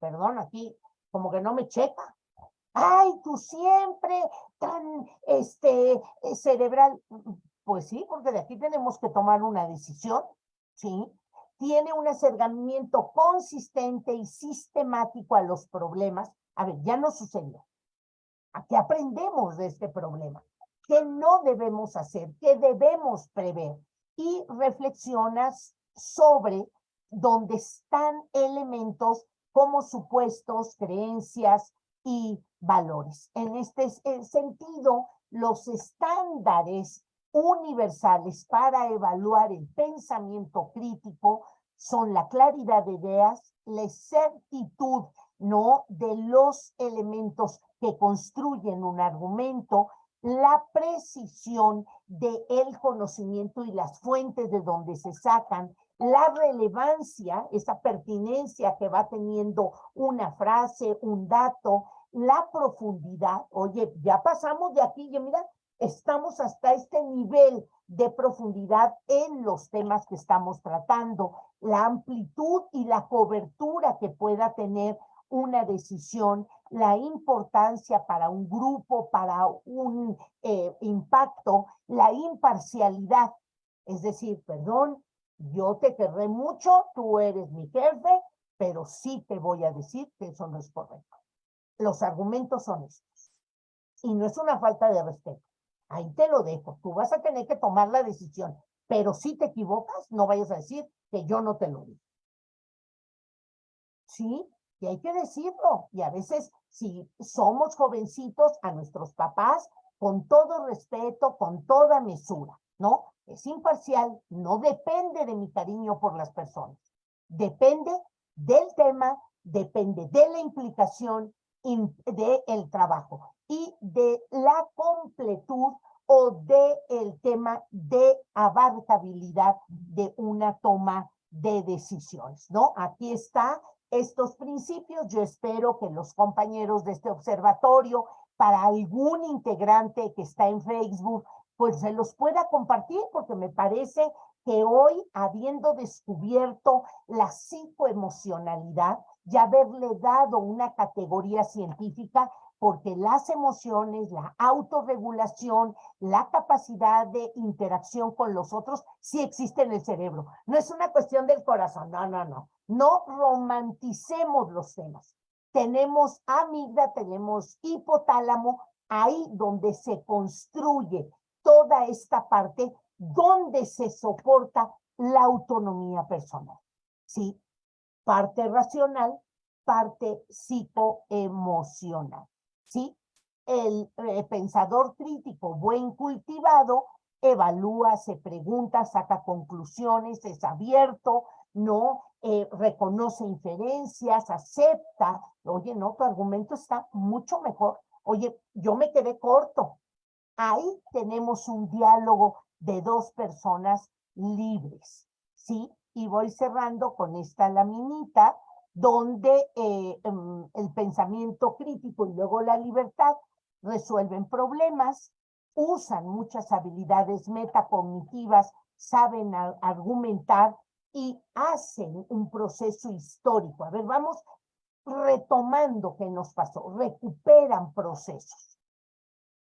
Perdón, aquí como que no me checa. Ay, tú siempre tan este eh, cerebral. Pues sí, porque de aquí tenemos que tomar una decisión, ¿sí? Tiene un acercamiento consistente y sistemático a los problemas. A ver, ya no sucedió. ¿A qué aprendemos de este problema? ¿Qué no debemos hacer? ¿Qué debemos prever? Y reflexionas sobre dónde están elementos como supuestos, creencias y valores. En este sentido, los estándares universales para evaluar el pensamiento crítico son la claridad de ideas, la exactitud ¿no? de los elementos que construyen un argumento, la precisión del el conocimiento y las fuentes de donde se sacan, la relevancia, esa pertinencia que va teniendo una frase, un dato, la profundidad. Oye, ya pasamos de aquí, ya mira, estamos hasta este nivel de profundidad en los temas que estamos tratando, la amplitud y la cobertura que pueda tener una decisión, la importancia para un grupo, para un eh, impacto, la imparcialidad. Es decir, perdón, yo te querré mucho, tú eres mi jefe, pero sí te voy a decir que eso no es correcto. Los argumentos son estos. Y no es una falta de respeto. Ahí te lo dejo. Tú vas a tener que tomar la decisión. Pero si te equivocas, no vayas a decir que yo no te lo digo. Sí, y hay que decirlo. Y a veces, si somos jovencitos, a nuestros papás, con todo respeto, con toda mesura, ¿no? Es imparcial, no depende de mi cariño por las personas. Depende del tema, depende de la implicación del el trabajo y de la completud o de el tema de abarcabilidad de una toma de decisiones, ¿no? Aquí está estos principios. Yo espero que los compañeros de este observatorio, para algún integrante que está en Facebook, pues se los pueda compartir, porque me parece que hoy, habiendo descubierto la psicoemocionalidad y haberle dado una categoría científica, porque las emociones, la autorregulación, la capacidad de interacción con los otros, sí existe en el cerebro. No es una cuestión del corazón, no, no, no. No romanticemos los temas. Tenemos amígdala, tenemos hipotálamo, ahí donde se construye toda esta parte, donde se soporta la autonomía personal. ¿Sí? Parte racional, parte psicoemocional. ¿Sí? El eh, pensador crítico buen cultivado evalúa, se pregunta, saca conclusiones, es abierto, no eh, reconoce inferencias, acepta, oye, no, tu argumento está mucho mejor, oye, yo me quedé corto. Ahí tenemos un diálogo de dos personas libres, ¿sí? Y voy cerrando con esta laminita donde eh, em, el pensamiento crítico y luego la libertad resuelven problemas, usan muchas habilidades metacognitivas, saben argumentar y hacen un proceso histórico. A ver, vamos retomando qué nos pasó, recuperan procesos,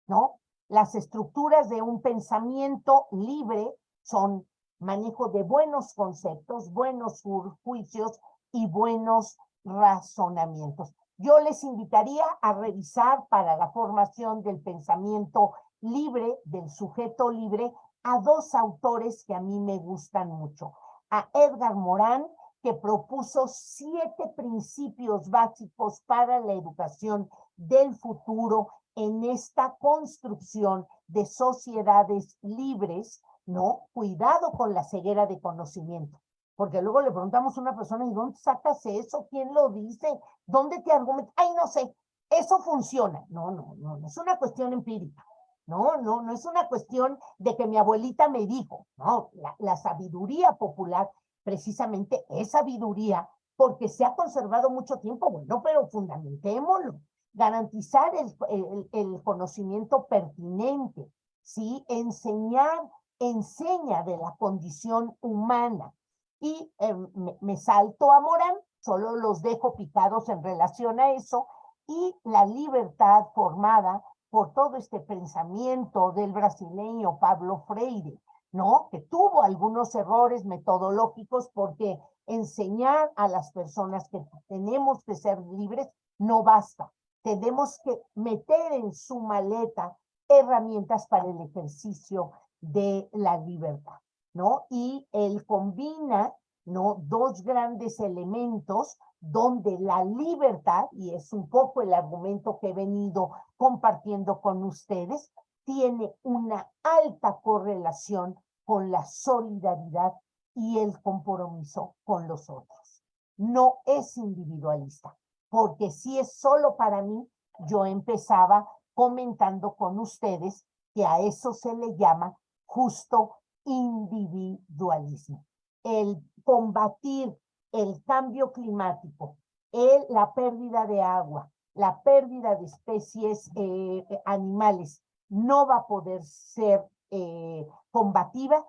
¿no? Las estructuras de un pensamiento libre son manejo de buenos conceptos, buenos juicios y buenos razonamientos. Yo les invitaría a revisar para la formación del pensamiento libre, del sujeto libre, a dos autores que a mí me gustan mucho. A Edgar Morán, que propuso siete principios básicos para la educación del futuro en esta construcción de sociedades libres, ¿no? Cuidado con la ceguera de conocimiento. Porque luego le preguntamos a una persona, ¿y dónde sacas eso? ¿Quién lo dice? ¿Dónde te argumenta? Ay, no sé, eso funciona. No, no, no, no es una cuestión empírica. No, no, no es una cuestión de que mi abuelita me dijo. No, la, sabiduría popular precisamente es sabiduría porque se ha conservado mucho tiempo. Bueno, pero fundamentémoslo. Garantizar el, conocimiento pertinente, ¿sí? Enseñar, enseña de la condición humana y eh, me, me, salto a Morán, solo los dejo picados en relación a eso, y la libertad formada por todo este pensamiento del brasileño Pablo Freire, ¿no? Que tuvo algunos errores metodológicos porque enseñar a las personas que tenemos que ser libres no basta. Tenemos que meter en su maleta herramientas para el ejercicio de la libertad. ¿no? Y él combina, ¿no? Dos grandes elementos donde la libertad, y es un poco el argumento que he venido compartiendo con ustedes, tiene una alta correlación con la solidaridad y el compromiso con los otros. No es individualista, porque si es solo para mí, yo empezaba comentando con ustedes que a eso se le llama justo individualismo. El combatir el cambio climático, el, la pérdida de agua, la pérdida de especies eh, animales, no va a poder ser eh, combatida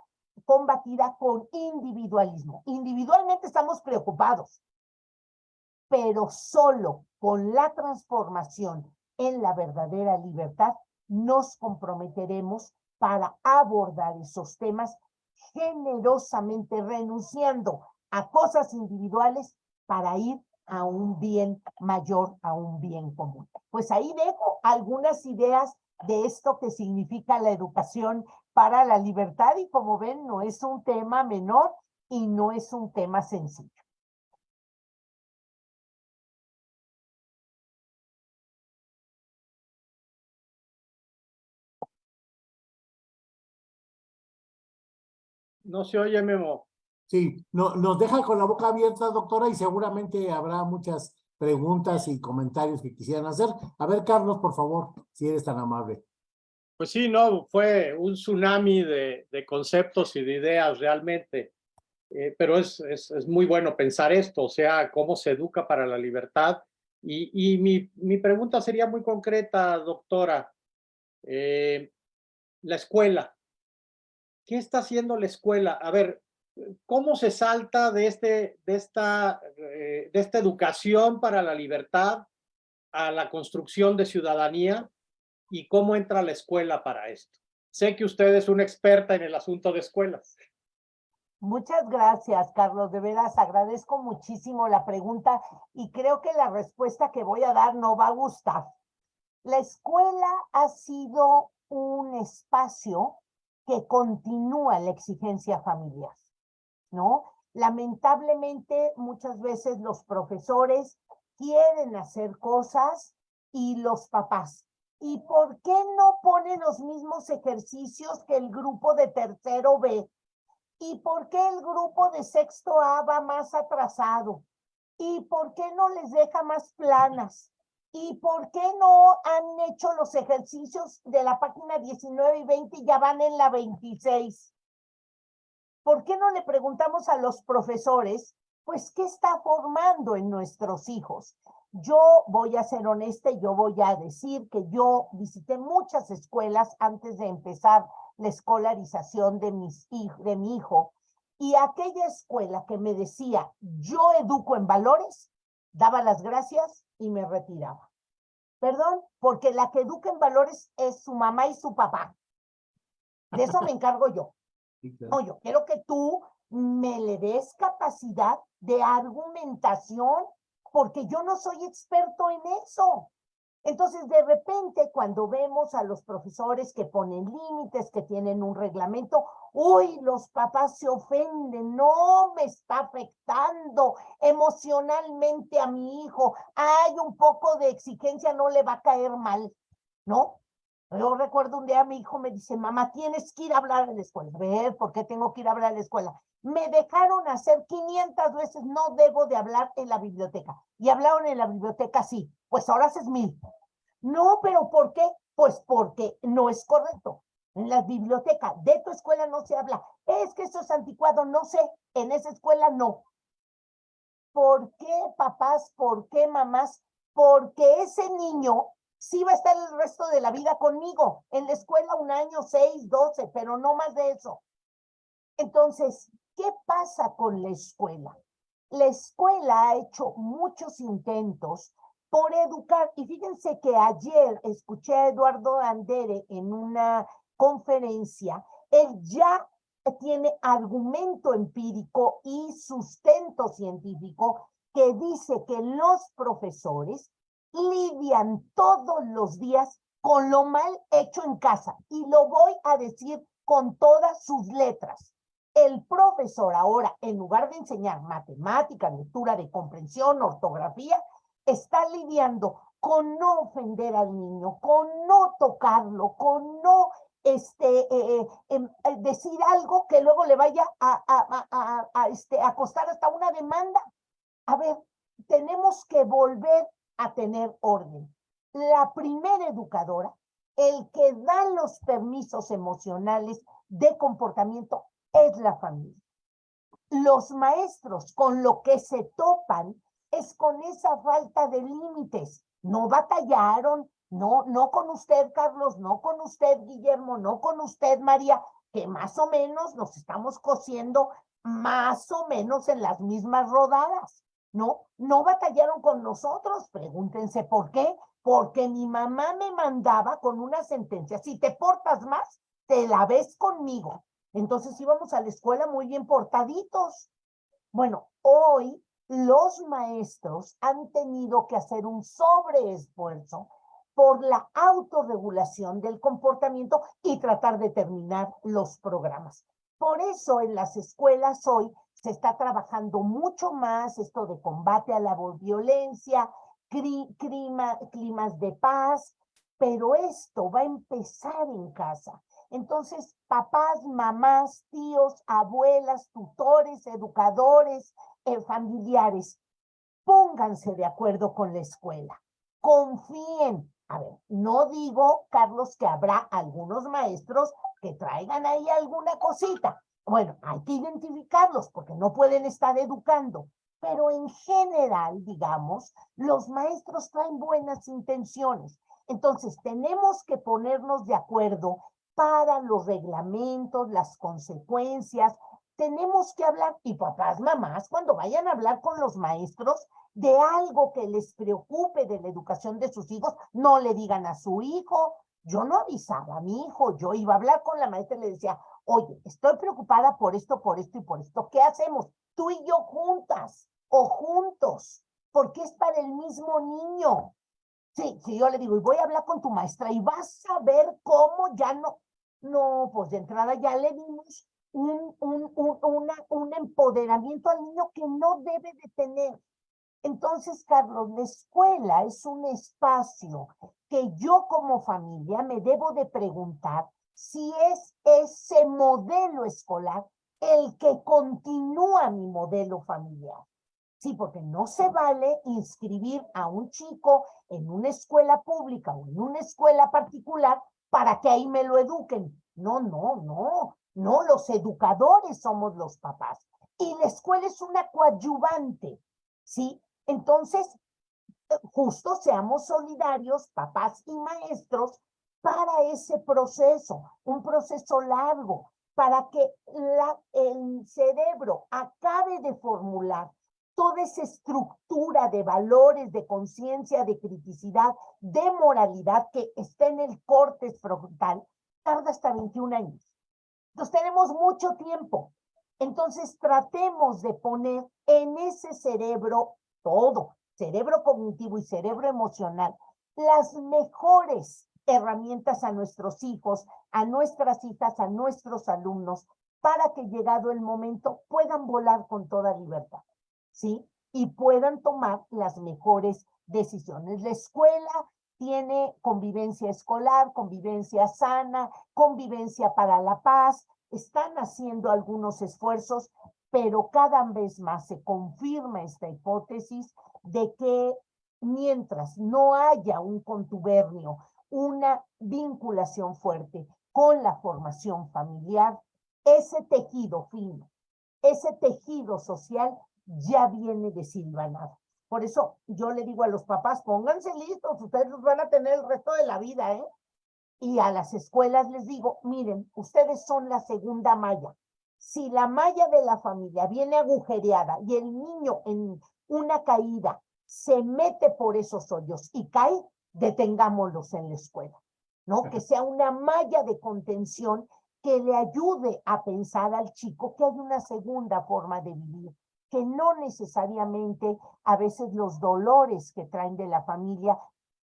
con individualismo. Individualmente estamos preocupados, pero solo con la transformación en la verdadera libertad nos comprometeremos para abordar esos temas generosamente renunciando a cosas individuales para ir a un bien mayor, a un bien común. Pues ahí dejo algunas ideas de esto que significa la educación para la libertad y como ven no es un tema menor y no es un tema sencillo. No se oye, Memo. Sí, no, nos deja con la boca abierta, doctora, y seguramente habrá muchas preguntas y comentarios que quisieran hacer. A ver, Carlos, por favor, si eres tan amable. Pues sí, no, fue un tsunami de, de conceptos y de ideas realmente. Eh, pero es, es, es, muy bueno pensar esto, o sea, cómo se educa para la libertad. Y, y mi, mi pregunta sería muy concreta, doctora. Eh, la escuela, ¿qué está haciendo la escuela? A ver, ¿cómo se salta de, este, de, esta, eh, de esta educación para la libertad a la construcción de ciudadanía y cómo entra la escuela para esto? Sé que usted es una experta en el asunto de escuelas. Muchas gracias, Carlos. De veras, agradezco muchísimo la pregunta y creo que la respuesta que voy a dar no va a gustar. La escuela ha sido un espacio que continúa la exigencia familiar, ¿no? Lamentablemente, muchas veces los profesores quieren hacer cosas y los papás. ¿Y por qué no ponen los mismos ejercicios que el grupo de tercero B? ¿Y por qué el grupo de sexto A va más atrasado? ¿Y por qué no les deja más planas? ¿Y por qué no han hecho los ejercicios de la página 19 y 20 y ya van en la 26? ¿Por qué no le preguntamos a los profesores, pues, qué está formando en nuestros hijos? Yo voy a ser honesta y yo voy a decir que yo visité muchas escuelas antes de empezar la escolarización de, mis, de mi hijo y aquella escuela que me decía, yo educo en valores, daba las gracias y me retiraba. Perdón, porque la que educa en valores es su mamá y su papá. De eso me *laughs* encargo yo. No, yo quiero que tú me le des capacidad de argumentación, porque yo no soy experto en eso. Entonces, de repente, cuando vemos a los profesores que ponen límites, que tienen un reglamento, uy, los papás se ofenden, no me está afectando emocionalmente a mi hijo, hay un poco de exigencia, no le va a caer mal, ¿no? Yo recuerdo un día mi hijo me dice, mamá, tienes que ir a hablar a la escuela. A ver, ¿por qué tengo que ir a hablar a la escuela? Me dejaron hacer 500 veces, no debo de hablar en la biblioteca. Y hablaron en la biblioteca, sí. Pues ahora haces mil. No, pero ¿por qué? Pues porque no es correcto. En la biblioteca de tu escuela no se habla. Es que eso es anticuado, no sé. En esa escuela no. ¿Por qué, papás? ¿Por qué, mamás? Porque ese niño sí va a estar el resto de la vida conmigo. En la escuela un año, seis, doce, pero no más de eso. Entonces, ¿qué pasa con la escuela? La escuela ha hecho muchos intentos por educar. Y fíjense que ayer escuché a Eduardo Andere en una conferencia, él ya tiene argumento empírico y sustento científico que dice que los profesores lidian todos los días con lo mal hecho en casa. Y lo voy a decir con todas sus letras. El profesor ahora, en lugar de enseñar matemática, lectura de comprensión, ortografía, está lidiando con no ofender al niño, con no tocarlo, con no este, eh, eh, em, eh, decir algo que luego le vaya a, a, este, costar hasta una demanda. A ver, tenemos que volver a tener orden. La primera educadora, el que da los permisos emocionales de comportamiento es la familia. Los maestros con lo que se topan es con esa falta de límites. No batallaron, no, no con usted, Carlos, no con usted, Guillermo, no con usted, María, que más o menos nos estamos cosiendo más o menos en las mismas rodadas. No, no batallaron con nosotros. Pregúntense por qué. Porque mi mamá me mandaba con una sentencia. Si te portas más, te la ves conmigo. Entonces íbamos a la escuela muy bien portaditos. Bueno, hoy los maestros han tenido que hacer un sobreesfuerzo por la autorregulación del comportamiento y tratar de terminar los programas. Por eso en las escuelas hoy se está trabajando mucho más esto de combate a la violencia, climas de paz, pero esto va a empezar en casa. Entonces, papás, mamás, tíos, abuelas, tutores, educadores, eh, familiares, pónganse de acuerdo con la escuela. Confíen. A ver, no digo, Carlos, que habrá algunos maestros que traigan ahí alguna cosita, bueno, hay que identificarlos porque no pueden estar educando, pero en general, digamos, los maestros traen buenas intenciones. Entonces, tenemos que ponernos de acuerdo para los reglamentos, las consecuencias. Tenemos que hablar, y papás, mamás, cuando vayan a hablar con los maestros de algo que les preocupe de la educación de sus hijos, no le digan a su hijo. Yo no avisaba a mi hijo, yo iba a hablar con la maestra y le decía, oye, estoy preocupada por esto, por esto y por esto. ¿Qué hacemos? Tú y yo juntas o juntos, porque es para el mismo niño. Sí, sí, yo le digo, y voy a hablar con tu maestra y vas a ver cómo ya no, no, pues de entrada ya le dimos un, un, un, un empoderamiento al niño que no debe de tener. Entonces, Carlos, la escuela es un espacio que yo como familia me debo de preguntar si es ese modelo escolar el que continúa mi modelo familiar. Sí, porque no se vale inscribir a un chico en una escuela pública o en una escuela particular para que ahí me lo eduquen. No, no, no, no, los educadores somos los papás. Y la escuela es una coadyuvante, ¿sí? Entonces, justo seamos solidarios, papás y maestros, para ese proceso, un proceso largo, para que el cerebro acabe de formular toda esa estructura de valores, de conciencia, de criticidad, de moralidad que está en el corte frontal, tarda hasta 21 años. Entonces tenemos mucho tiempo. Entonces tratemos de poner en ese cerebro todo, cerebro cognitivo y cerebro emocional, las mejores herramientas a nuestros hijos, a nuestras hijas, a nuestros alumnos, para que llegado el momento puedan volar con toda libertad, ¿sí? Y puedan tomar las mejores decisiones. La escuela tiene convivencia escolar, convivencia sana, convivencia para la paz, están haciendo algunos esfuerzos, pero cada vez más se confirma esta hipótesis de que mientras no haya un contubernio, una vinculación fuerte con la formación familiar, ese tejido fino, ese tejido social ya viene desilvanado. Por eso yo le digo a los papás, pónganse listos, ustedes los van a tener el resto de la vida, ¿eh? Y a las escuelas les digo, miren, ustedes son la segunda malla. Si la malla de la familia viene agujereada y el niño en una caída se mete por esos hoyos y cae, detengámoslos en la escuela, ¿no? Que sea una malla de contención que le ayude a pensar al chico que hay una segunda forma de vivir, que no necesariamente a veces los dolores que traen de la familia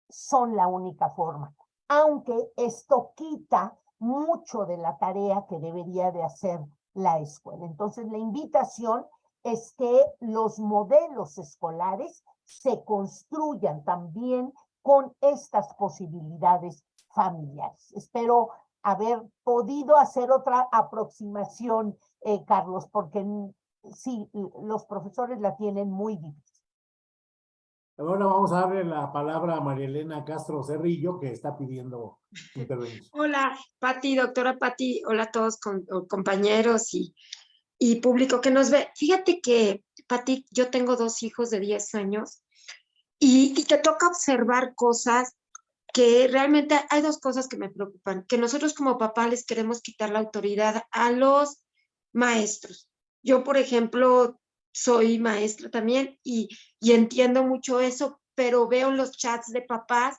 son la única forma, aunque esto quita mucho de la tarea que debería de hacer la escuela. Entonces, la invitación es que los modelos escolares se construyan también con estas posibilidades familiares. Espero haber podido hacer otra aproximación, eh, Carlos, porque sí, los profesores la tienen muy difícil. Ahora vamos a darle la palabra a María Elena Castro Cerrillo, que está pidiendo intervención. *laughs* Hola, Pati, doctora Pati, hola a todos compañeros y, y público que nos ve. Fíjate que, Pati, yo tengo dos hijos de 10 años y, y te toca observar cosas que realmente hay dos cosas que me preocupan, que nosotros como papá les queremos quitar la autoridad a los maestros. Yo, por ejemplo, soy maestra también y, y entiendo mucho eso, pero veo los chats de papás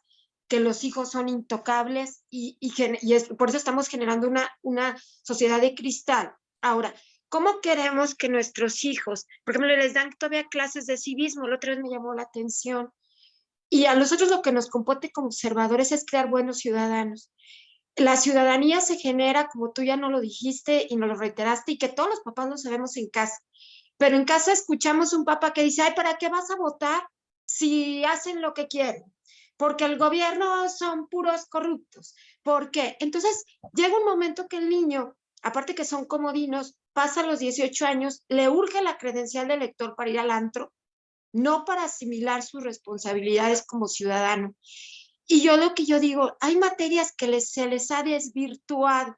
que los hijos son intocables y, y, y es, por eso estamos generando una, una sociedad de cristal. Ahora, ¿cómo queremos que nuestros hijos, por ejemplo, les dan todavía clases de civismo? La otra vez me llamó la atención y a nosotros lo que nos compete como observadores es crear buenos ciudadanos. La ciudadanía se genera, como tú ya no lo dijiste y nos lo reiteraste, y que todos los papás lo sabemos en casa. Pero en casa escuchamos un papá que dice, ¿para qué vas a votar si hacen lo que quieren? Porque el gobierno son puros corruptos. ¿Por qué? Entonces llega un momento que el niño, aparte que son comodinos, pasa los 18 años, le urge la credencial de elector para ir al antro, no para asimilar sus responsabilidades como ciudadano. Y yo lo que yo digo, hay materias que se les ha desvirtuado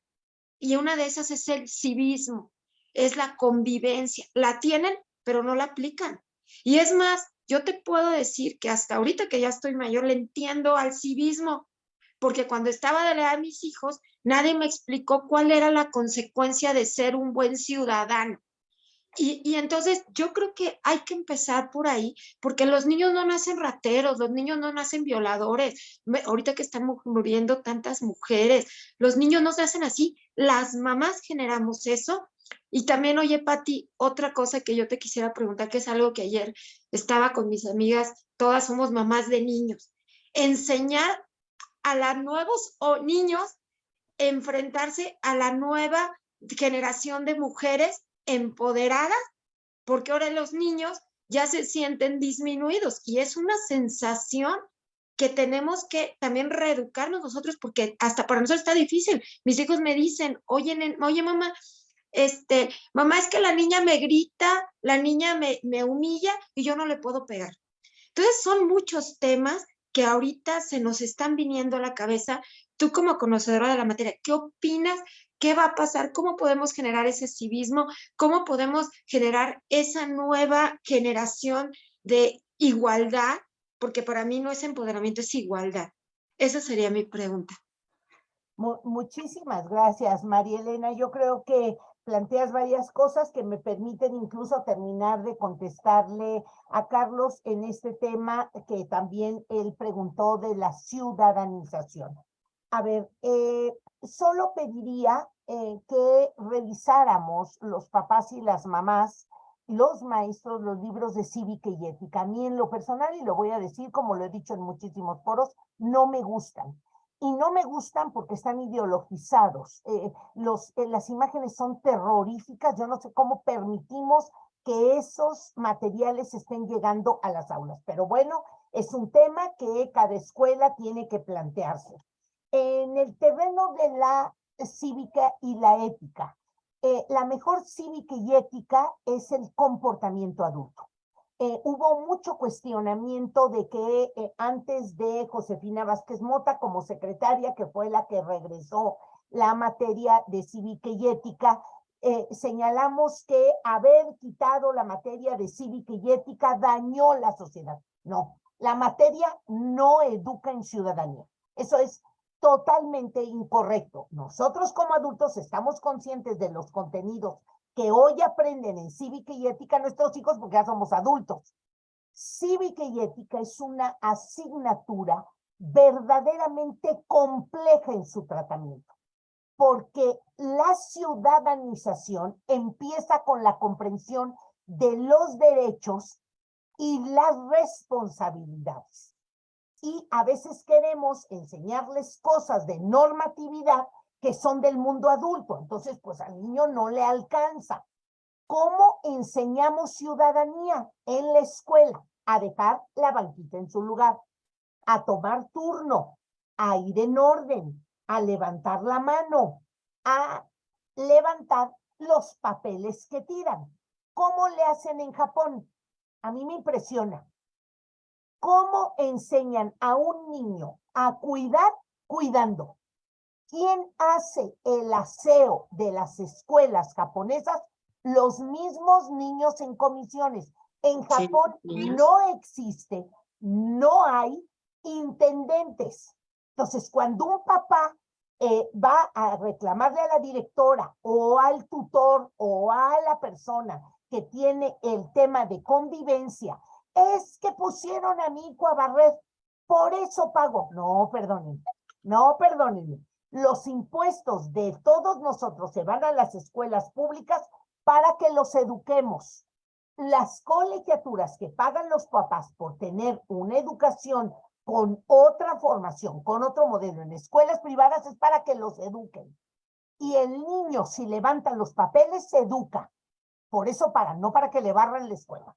y una de esas es el civismo, es la convivencia. La tienen, pero no la aplican. Y es más, yo te puedo decir que hasta ahorita que ya estoy mayor, le entiendo al civismo, porque cuando estaba de leer a mis hijos, nadie me explicó cuál era la consecuencia de ser un buen ciudadano. Y, entonces yo creo que hay que empezar por ahí, porque los niños no nacen rateros, los niños no nacen violadores. Ahorita que están muriendo tantas mujeres, los niños no nacen así, las mamás generamos eso. Y también, oye, Pati, otra cosa que yo te quisiera preguntar, que es algo que ayer estaba con mis amigas, todas somos mamás de niños. Enseñar a los nuevos o niños enfrentarse a la nueva generación de mujeres empoderadas, porque ahora los niños ya se sienten disminuidos y es una sensación que tenemos que también reeducarnos nosotros porque hasta para nosotros está difícil. Mis hijos me dicen, oye, oye mamá, este, mamá es que la niña me grita, la niña me, me humilla y yo no le puedo pegar. Entonces son muchos temas que ahorita se nos están viniendo a la cabeza. Tú como conocedora de la materia, ¿qué opinas ¿Qué va a pasar? ¿Cómo podemos generar ese civismo? ¿Cómo podemos generar esa nueva generación de igualdad? Porque para mí no es empoderamiento, es igualdad. Esa sería mi pregunta. Muchísimas gracias, María Elena. Yo creo que planteas varias cosas que me permiten incluso terminar de contestarle a Carlos en este tema que también él preguntó de la ciudadanización. A ver, eh, solo pediría eh, que revisáramos los papás y las mamás los maestros los libros de cívica y ética. A mí en lo personal, y lo voy a decir como lo he dicho en muchísimos foros, no me gustan. Y no me gustan porque están ideologizados. Eh, eh, las imágenes son terroríficas. Yo no sé cómo permitimos que esos materiales estén llegando a las aulas. Pero bueno, es un tema que cada escuela tiene que plantearse. En el terreno de la cívica y la ética, eh, la mejor cívica y ética es el comportamiento adulto. Eh, hubo mucho cuestionamiento de que eh, antes de Josefina Vázquez Mota como secretaria, que fue la que regresó la materia de cívica y ética, señalamos que haber quitado la materia de cívica y ética dañó la sociedad. No, la materia no educa en ciudadanía. Eso es totalmente incorrecto. Nosotros como adultos estamos conscientes de los contenidos que hoy aprenden en cívica y ética nuestros hijos porque ya somos adultos. Cívica y ética es una asignatura verdaderamente compleja en su tratamiento, porque la ciudadanización empieza con la comprensión de los derechos y las responsabilidades y a veces queremos enseñarles cosas de normatividad que son del mundo adulto. Entonces, pues al niño no le alcanza. ¿Cómo enseñamos ciudadanía en la escuela? A dejar la banquita en su lugar, a tomar turno, a ir en orden, a levantar la mano, a levantar los papeles que tiran. ¿Cómo le hacen en Japón? A mí me impresiona. ¿Cómo enseñan a un niño a cuidar cuidando? ¿Quién hace el aseo de las escuelas japonesas? Los mismos niños en comisiones. En Japón no existe, no hay intendentes. Entonces, cuando un papá eh, va a reclamarle a la directora o al tutor o a la persona que tiene el tema de convivencia es que pusieron a hijo a barrer, por eso pago. No, perdónenme, no, perdónenme. Los impuestos de todos nosotros se van a las escuelas públicas para que los eduquemos. Las colegiaturas que pagan los papás por tener una educación con otra formación, con otro modelo en escuelas privadas es para que los eduquen. Y el niño, si levanta los papeles, se educa. Por eso pagan, no para que le barran la escuela.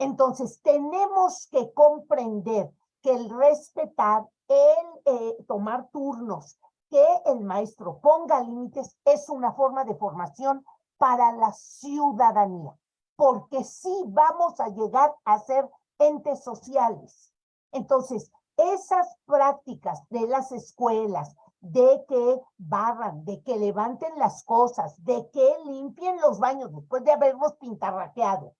Entonces, tenemos que comprender que el respetar, el eh, tomar turnos, que el maestro ponga límites es una forma de formación para la ciudadanía, porque sí vamos a llegar a ser entes sociales. Entonces, esas prácticas de las escuelas, de que barran, de que levanten las cosas, de que limpien los baños después de haberlos pintarraqueado,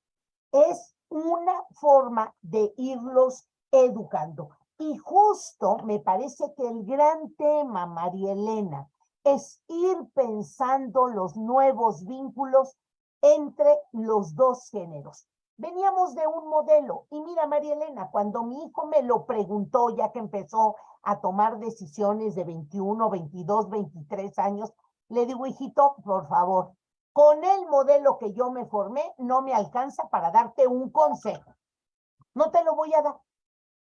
es una forma de irlos educando. Y justo me parece que el gran tema, María Elena, es ir pensando los nuevos vínculos entre los dos géneros. Veníamos de un modelo y mira, María Elena, cuando mi hijo me lo preguntó, ya que empezó a tomar decisiones de 21, 22, 23 años, le digo, hijito, por favor, con el modelo que yo me formé, no me alcanza para darte un consejo. No te lo voy a dar,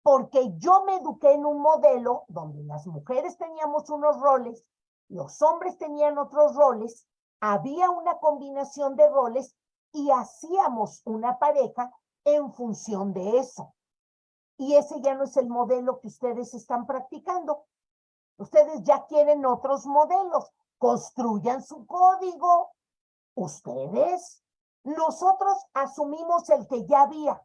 porque yo me eduqué en un modelo donde las mujeres teníamos unos roles, los hombres tenían otros roles, había una combinación de roles y hacíamos una pareja en función de eso. Y ese ya no es el modelo que ustedes están practicando. Ustedes ya quieren otros modelos. Construyan su código, ¿Ustedes? Nosotros asumimos el que ya había.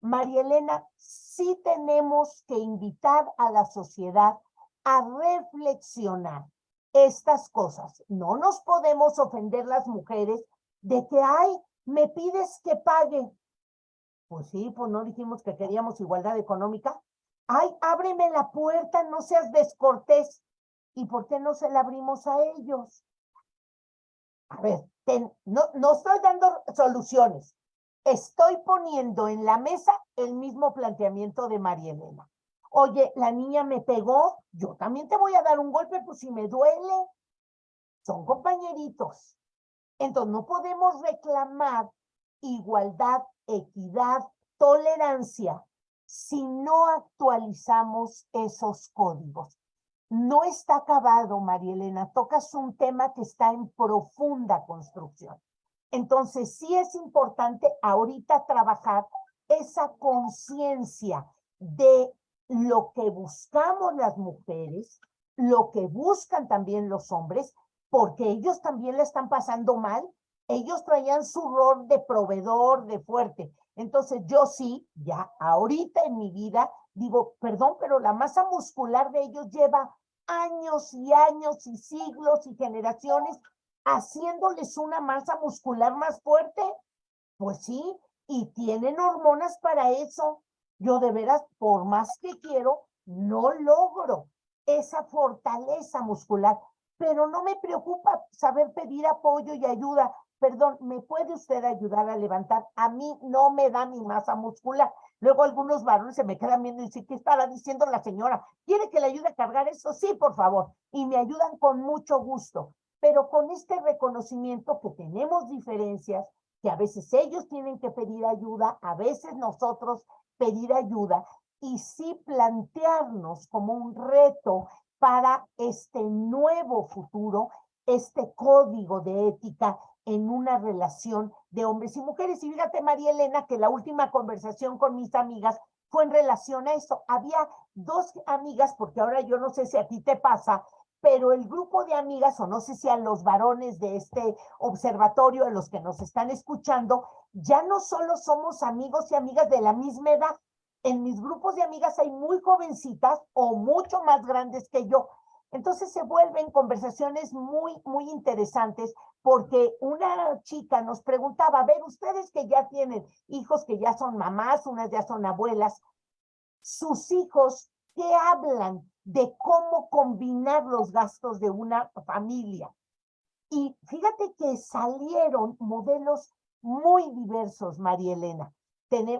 María Elena, sí tenemos que invitar a la sociedad a reflexionar estas cosas. No nos podemos ofender las mujeres de que, ay, me pides que pague. Pues sí, pues no dijimos que queríamos igualdad económica. Ay, ábreme la puerta, no seas descortés. ¿Y por qué no se la abrimos a ellos? A ver, no, estoy dando soluciones. Estoy poniendo en la mesa el mismo planteamiento de María Elena. Oye, la niña me pegó, yo también te voy a dar un golpe, pues si me duele. Son compañeritos. Entonces, no podemos reclamar igualdad, equidad, tolerancia si no actualizamos esos códigos. No está acabado, María Elena, tocas un tema que está en profunda construcción. Entonces, sí es importante ahorita trabajar esa conciencia de lo que buscamos las mujeres, lo que buscan también los hombres, porque ellos también le están pasando mal. Ellos traían su rol de proveedor, de fuerte. Entonces yo sí, ya ahorita en mi vida, digo, perdón, pero la masa muscular de ellos lleva años y años y siglos y generaciones haciéndoles una masa muscular más fuerte. Pues sí, y tienen hormonas para eso. Yo de veras, por más que quiero, no logro esa fortaleza muscular, pero no me preocupa saber pedir apoyo y ayuda. Perdón, ¿me puede usted ayudar a levantar? A mí no me da mi masa muscular. Luego algunos varones se me quedan viendo y dicen, ¿qué estará diciendo la señora? ¿Quiere que le ayude a cargar eso? Sí, por favor. Y me ayudan con mucho gusto. Pero con este reconocimiento que tenemos diferencias, que a veces ellos tienen que pedir ayuda, a veces nosotros pedir ayuda, y sí plantearnos como un reto para este nuevo futuro, este código de ética en una relación de hombres y mujeres. Y fíjate, María Elena, que la última conversación con mis amigas fue en relación a eso. Había dos amigas, porque ahora yo no sé si a ti te pasa, pero el grupo de amigas, o no sé si a los varones de este observatorio, a los que nos están escuchando, ya no solo somos amigos y amigas de la misma edad. En mis grupos de amigas hay muy jovencitas o mucho más grandes que yo. Entonces se vuelven conversaciones muy, muy interesantes porque una chica nos preguntaba, a ver, ustedes que ya tienen hijos que ya son mamás, unas ya son abuelas, sus hijos, ¿qué hablan de cómo combinar los gastos de una familia? Y fíjate que salieron modelos muy diversos, María Elena.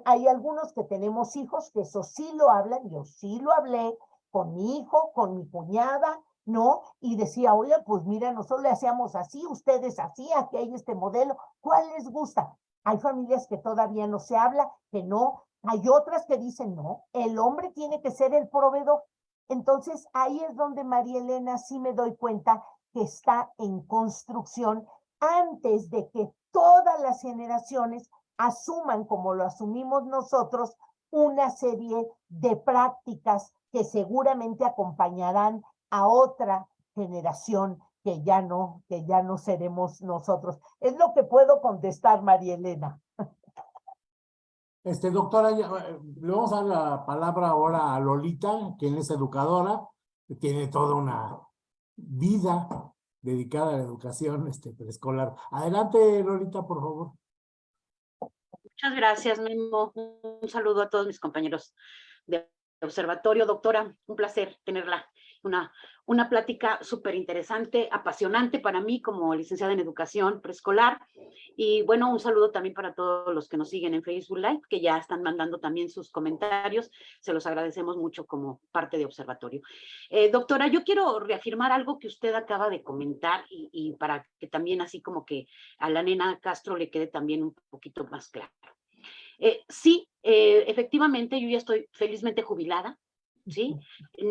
hay algunos que tenemos hijos que eso sí lo hablan, yo sí lo hablé con mi hijo, con mi cuñada, ¿no? Y decía, oye, pues mira, nosotros le hacíamos así, ustedes así, aquí hay este modelo, ¿cuál les gusta? Hay familias que todavía no se habla, que no, hay otras que dicen, no, el hombre tiene que ser el proveedor. Entonces, ahí es donde María Elena sí me doy cuenta que está en construcción antes de que todas las generaciones asuman, como lo asumimos nosotros, una serie de prácticas que seguramente acompañarán a otra generación que ya no, que ya no seremos nosotros. Es lo que puedo contestar, María Elena. Este, doctora, le vamos a dar la palabra ahora a Lolita, quien es educadora, que tiene toda una vida dedicada a la educación este, preescolar. Adelante, Lolita, por favor. Muchas gracias, Memo. Un saludo a todos mis compañeros de observatorio. Doctora, un placer tenerla una, una plática súper interesante, apasionante para mí como licenciada en educación preescolar. Y bueno, un saludo también para todos los que nos siguen en Facebook Live, que ya están mandando también sus comentarios. Se los agradecemos mucho como parte de observatorio. Eh, doctora, yo quiero reafirmar algo que usted acaba de comentar y, para que también así como que a la nena Castro le quede también un poquito más claro. Eh, sí, eh, efectivamente, yo ya estoy felizmente jubilada, ¿sí?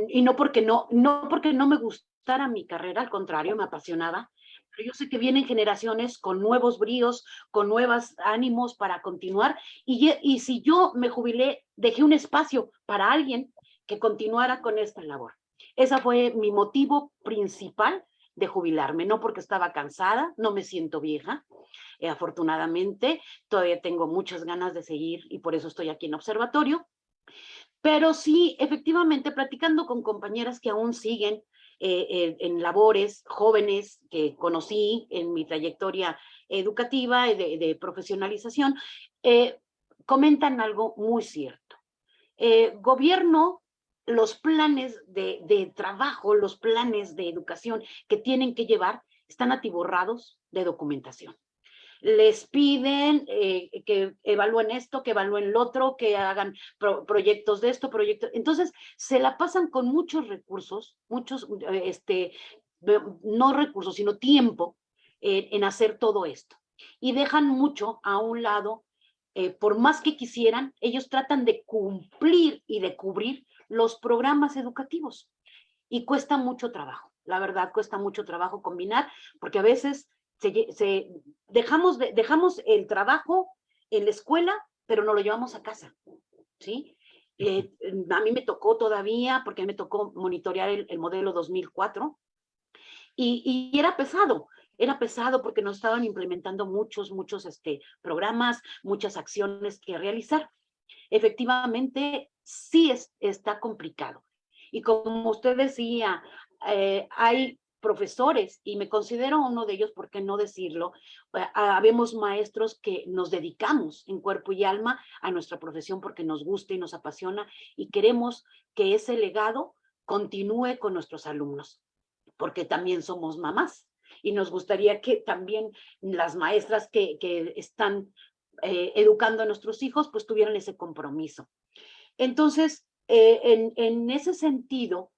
Y no porque no, no porque no me gustara mi carrera, al contrario, me apasionaba, pero yo sé que vienen generaciones con nuevos bríos, con nuevos ánimos para continuar, y, y si yo me jubilé, dejé un espacio para alguien que continuara con esta labor. Ese fue mi motivo principal de jubilarme, no porque estaba cansada, no me siento vieja, eh, afortunadamente, todavía tengo muchas ganas de seguir y por eso estoy aquí en observatorio, pero sí, efectivamente, platicando con compañeras que aún siguen eh, eh, en labores, jóvenes que conocí en mi trayectoria educativa y de, profesionalización, eh, comentan algo muy cierto. gobierno, los planes de, de trabajo, los planes de educación que tienen que llevar están atiborrados de documentación les piden eh, que evalúen esto, que evalúen lo otro, que hagan proyectos de esto, proyectos. Entonces, se la pasan con muchos recursos, muchos, eh, este, no recursos, sino tiempo en hacer todo esto. y dejan mucho a un lado, eh, por más que quisieran, ellos tratan de cumplir y de cubrir los programas educativos y cuesta mucho trabajo. La verdad, cuesta mucho trabajo combinar porque a veces se, dejamos, dejamos el trabajo en la escuela, pero no lo llevamos a casa, ¿sí? Eh, a mí me tocó todavía, porque me tocó monitorear el, modelo 2004, y, y, era pesado, era pesado porque nos estaban implementando muchos, muchos este, programas, muchas acciones que realizar. Efectivamente, sí es, está complicado. Y como usted decía, eh, hay profesores, y me considero uno de ellos, ¿por qué no decirlo? Eh, habemos maestros que nos dedicamos en cuerpo y alma a nuestra profesión porque nos gusta y nos apasiona y queremos que ese legado continúe con nuestros alumnos, porque también somos mamás y nos gustaría que también las maestras que, que están eh, educando a nuestros hijos pues tuvieran ese compromiso. Entonces, eh, en, en ese sentido,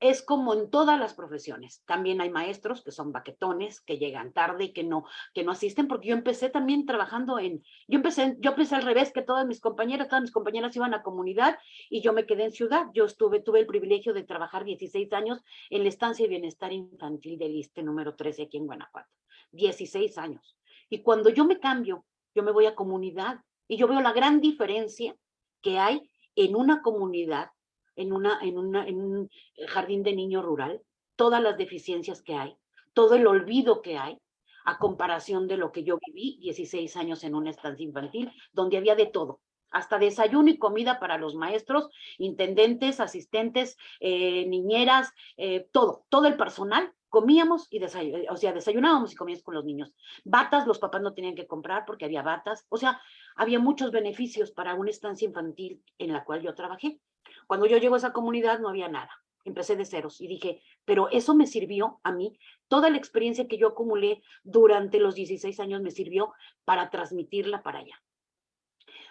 es como en todas las profesiones. También hay maestros que son baquetones, que llegan tarde y que no, que no asisten, porque yo empecé también trabajando en, yo empecé, yo empecé al revés que todas mis compañeras, todas mis compañeras iban a comunidad y yo me quedé en ciudad. Yo estuve, tuve el privilegio de trabajar 16 años en la estancia de bienestar infantil del ISTE número 13 aquí en Guanajuato. 16 años. Y cuando yo me cambio, yo me voy a comunidad y yo veo la gran diferencia que hay en una comunidad en, una, en, una, en un jardín de niño rural, todas las deficiencias que hay, todo el olvido que hay, a comparación de lo que yo viví 16 años en una estancia infantil, donde había de todo, hasta desayuno y comida para los maestros, intendentes, asistentes, eh, niñeras, eh, todo, todo el personal, comíamos y desayunábamos, o sea, desayunábamos y comíamos con los niños. Batas, los papás no tenían que comprar porque había batas, o sea, había muchos beneficios para una estancia infantil en la cual yo trabajé. Cuando yo llego a esa comunidad no había nada. Empecé de ceros y dije, pero eso me sirvió a mí. Toda la experiencia que yo acumulé durante los 16 años me sirvió para transmitirla para allá.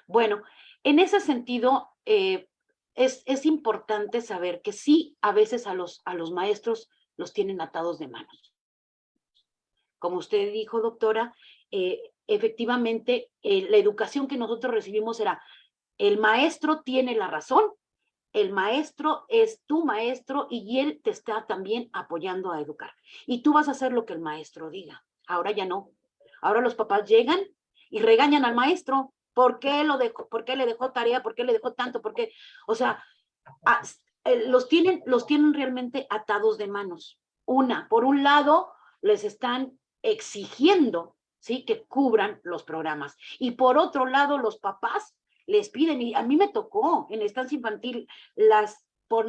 Bueno, en ese sentido, eh, es, es, importante saber que sí, a veces a los, a los maestros los tienen atados de manos. Como usted dijo, doctora, eh, efectivamente, eh, la educación que nosotros recibimos era, el maestro tiene la razón el maestro es tu maestro y él te está también apoyando a educar. Y tú vas a hacer lo que el maestro diga. Ahora ya no. Ahora los papás llegan y regañan al maestro. ¿Por qué, lo dejó, ¿Por qué le dejó tarea? ¿Por qué le dejó tanto? ¿Por qué? O sea, eh, los, tienen, los tienen realmente atados de manos. Una, por un lado, les están exigiendo ¿sí? que cubran los programas. Y por otro lado, los papás les piden, y a mí me tocó en estancia infantil las, por,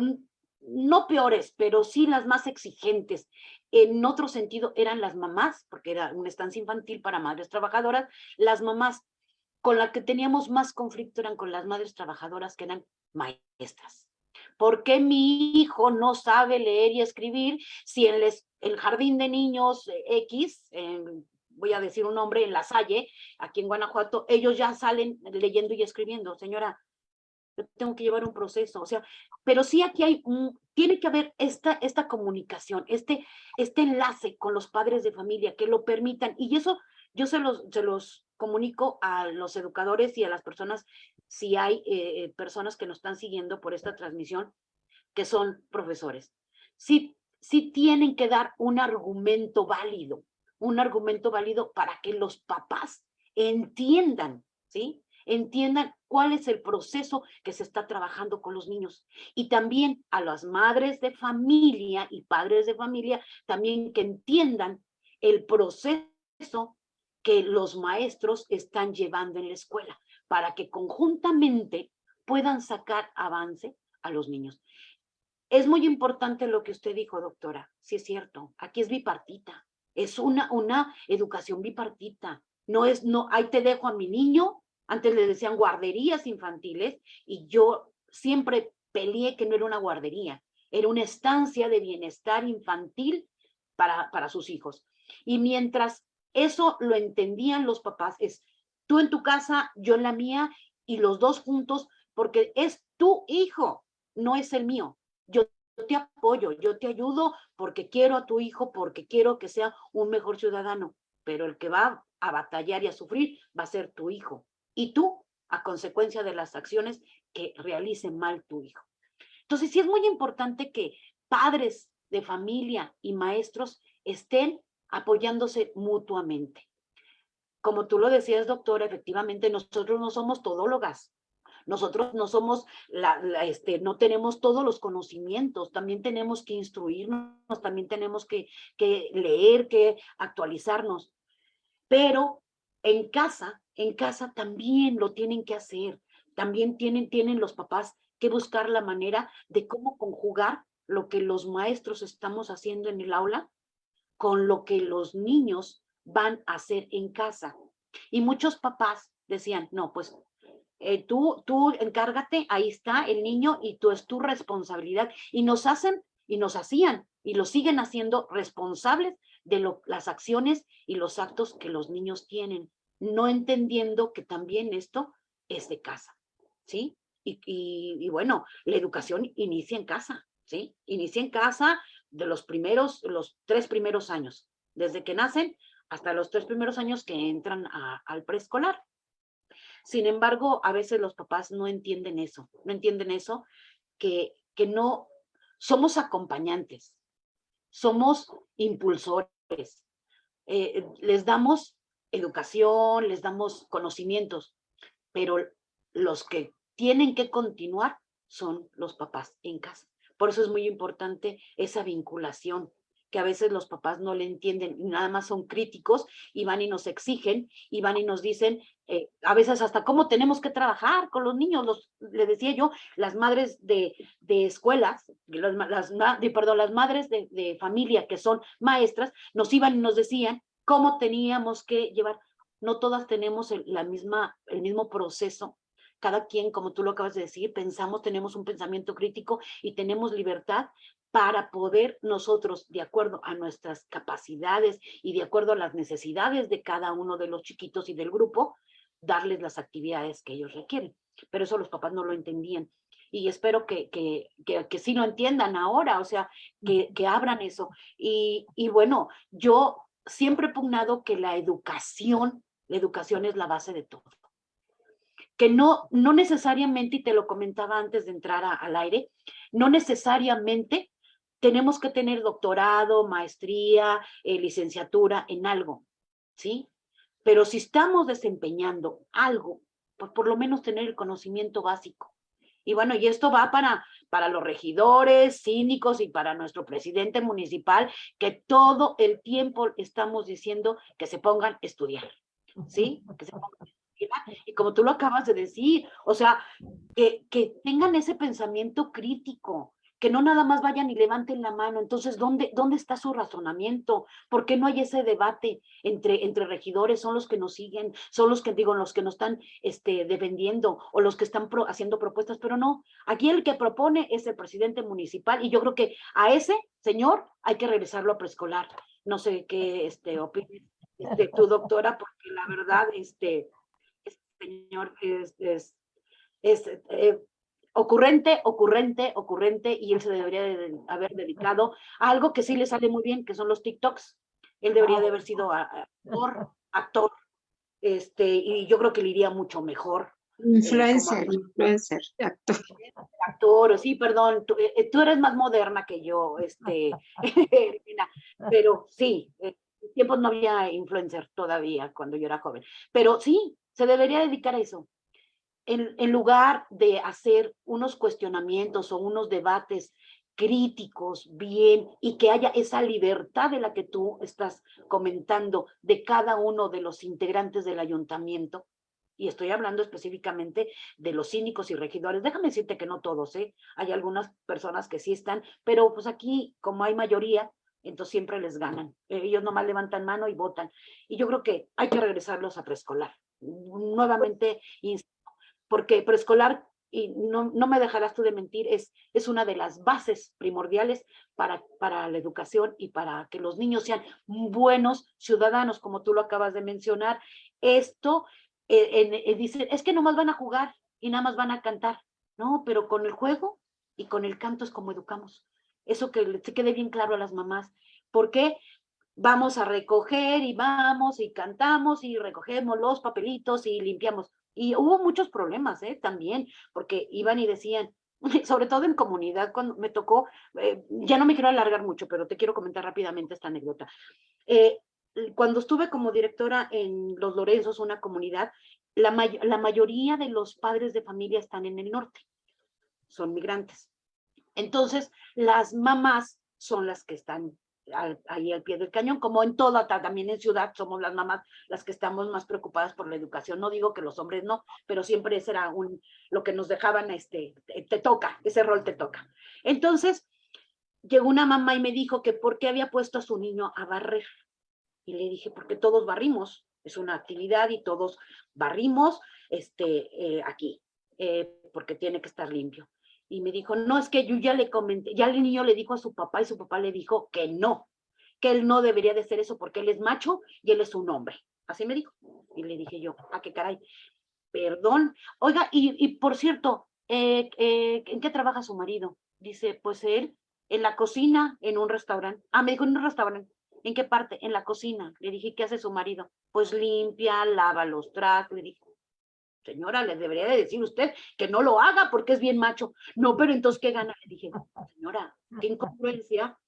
no peores, pero sí las más exigentes. En otro sentido eran las mamás, porque era una estancia infantil para madres trabajadoras, las mamás con las que teníamos más conflicto eran con las madres trabajadoras que eran maestras. ¿Por qué mi hijo no sabe leer y escribir si en el jardín de niños X, en voy a decir un nombre, en La Salle, aquí en Guanajuato, ellos ya salen leyendo y escribiendo. Señora, yo tengo que llevar un proceso, o sea, pero sí aquí hay, tiene que haber esta, esta comunicación, este, este enlace con los padres de familia que lo permitan, y eso yo se los, se los comunico a los educadores y a las personas, si hay eh, personas que nos están siguiendo por esta transmisión, que son profesores. Sí, sí tienen que dar un argumento válido, un argumento válido para que los papás entiendan, ¿sí? Entiendan cuál es el proceso que se está trabajando con los niños. Y también a las madres de familia y padres de familia, también que entiendan el proceso que los maestros están llevando en la escuela, para que conjuntamente puedan sacar avance a los niños. Es muy importante lo que usted dijo, doctora. Sí es cierto, aquí es bipartita. Es una, una educación bipartita. No es, no, ahí te dejo a mi niño. Antes le decían guarderías infantiles y yo siempre peleé que no era una guardería. Era una estancia de bienestar infantil para, para sus hijos. Y mientras eso lo entendían los papás, es tú en tu casa, yo en la mía y los dos juntos, porque es tu hijo, no es el mío. Yo te apoyo, yo te ayudo porque quiero a tu hijo, porque quiero que sea un mejor ciudadano, pero el que va a batallar y a sufrir va a ser tu hijo. Y tú, a consecuencia de las acciones que realice mal tu hijo. Entonces, sí es muy importante que padres de familia y maestros estén apoyándose mutuamente. Como tú lo decías, doctora, efectivamente nosotros no somos todólogas. Nosotros no somos, este, no tenemos todos los conocimientos, también tenemos que instruirnos, también tenemos que, que leer, que actualizarnos. Pero en casa, en casa también lo tienen que hacer. También tienen, tienen los papás que buscar la manera de cómo conjugar lo que los maestros estamos haciendo en el aula con lo que los niños van a hacer en casa. Y muchos papás decían, no, pues eh, tú, tú encárgate, ahí está el niño y tú es tu responsabilidad. Y nos hacen y nos hacían y lo siguen haciendo responsables de las acciones y los actos que los niños tienen, no entendiendo que también esto es de casa, ¿sí? Y, bueno, la educación inicia en casa, ¿sí? Inicia en casa de los primeros, los tres primeros años, desde que nacen hasta los tres primeros años que entran al preescolar. Sin embargo, a veces los papás no entienden eso, no entienden eso, que, que no somos acompañantes, somos impulsores, eh, les damos educación, les damos conocimientos, pero los que tienen que continuar son los papás en casa. Por eso es muy importante esa vinculación, que a veces los papás no le entienden, nada más son críticos y van y nos exigen y van y nos dicen, eh, a veces hasta cómo tenemos que trabajar con los niños, los, le decía yo, las madres de, de escuelas, las, de, perdón, las madres de, de familia que son maestras, nos iban y nos decían cómo teníamos que llevar, no todas tenemos la misma, el mismo proceso. Cada quien, como tú lo acabas de decir, pensamos, tenemos un pensamiento crítico y tenemos libertad para poder nosotros, de acuerdo a nuestras capacidades y de acuerdo a las necesidades de cada uno de los chiquitos y del grupo, darles las actividades que ellos requieren. Pero eso los papás no lo entendían. Y espero que, que, que, que sí lo entiendan ahora, o sea, que, que abran eso. Y, y bueno, yo siempre he pugnado que la educación, la educación es la base de todo que no, no necesariamente, y te lo comentaba antes de entrar a, al aire, no necesariamente tenemos que tener doctorado, maestría, eh, licenciatura en algo, ¿sí? Pero si estamos desempeñando algo, pues por lo menos tener el conocimiento básico. Y bueno, y esto va para, para los regidores, síndicos y para nuestro presidente municipal, que todo el tiempo estamos diciendo que se pongan a estudiar, ¿sí? Que se pongan a y como tú lo acabas de decir, o sea, que, que tengan ese pensamiento crítico, que no nada más vayan y levanten la mano. Entonces, ¿dónde, dónde está su razonamiento? ¿Por qué no hay ese debate entre, entre regidores? Son los que nos siguen, son los que, digo, los que nos están este, defendiendo o los que están pro, haciendo propuestas, pero no. Aquí el que propone es el presidente municipal y yo creo que a ese señor hay que regresarlo a preescolar. No sé qué este, opines este, tu doctora, porque la verdad, este, señor es, es, es eh, ocurrente, ocurrente, ocurrente, y él se debería de haber dedicado a algo que sí le sale muy bien, que son los TikToks. Él debería de haber sido actor, actor, este, y yo creo que le iría mucho mejor. Influencer, eh, influencer, actor. Actor, sí, perdón, tú, eh, tú, eres más moderna que yo, este, *laughs* pero sí, en tiempos no había influencer todavía cuando yo era joven, pero sí, se debería dedicar a eso. En, en, lugar de hacer unos cuestionamientos o unos debates críticos, bien, y que haya esa libertad de la que tú estás comentando de cada uno de los integrantes del ayuntamiento, y estoy hablando específicamente de los cínicos y regidores, déjame decirte que no todos, ¿eh? hay algunas personas que sí están, pero pues aquí, como hay mayoría, entonces siempre les ganan. Ellos nomás levantan mano y votan. Y yo creo que hay que regresarlos a preescolar nuevamente, porque preescolar, y no, no me dejarás tú de mentir, es, es una de las bases primordiales para, para la educación y para que los niños sean buenos ciudadanos, como tú lo acabas de mencionar. Esto, eh, eh, es que nomás van a jugar y nada más van a cantar. No, pero con el juego y con el canto es como educamos. Eso que se quede bien claro a las mamás. ¿Por qué? vamos a recoger y vamos y cantamos y recogemos los papelitos y limpiamos. Y hubo muchos problemas, ¿eh? También, porque iban y decían, *laughs* sobre todo en comunidad, cuando me tocó, eh, ya no me quiero alargar mucho, pero te quiero comentar rápidamente esta anécdota. Eh, cuando estuve como directora en Los Lorenzos, una comunidad, la, la mayoría de los padres de familia están en el norte, son migrantes. Entonces, las mamás son las que están ahí al pie del cañón, como en toda, también en ciudad somos las mamás las que estamos más preocupadas por la educación. No digo que los hombres no, pero siempre ese era un, lo que nos dejaban, este, te, toca, ese rol te toca. Entonces, llegó una mamá y me dijo que por qué había puesto a su niño a barrer. Y le dije, porque todos barrimos, es una actividad y todos barrimos este, eh, aquí, eh, porque tiene que estar limpio y me dijo, no, es que yo ya le comenté, ya el niño le dijo a su papá y su papá le dijo que no, que él no debería de ser eso porque él es macho y él es un hombre. Así me dijo. Y le dije yo, ¿a ah, qué caray? Perdón. Oiga, y, y por cierto, eh, eh, ¿en qué trabaja su marido? Dice, pues él en la cocina, en un restaurante. Ah, me dijo, en un restaurante. ¿En qué parte? En la cocina. Le dije, ¿qué hace su marido? Pues limpia, lava los trastes. Le dije, señora, le debería de decir usted que no lo haga porque es bien macho. No, pero entonces, ¿qué gana? Le dije, señora, qué incongruencia.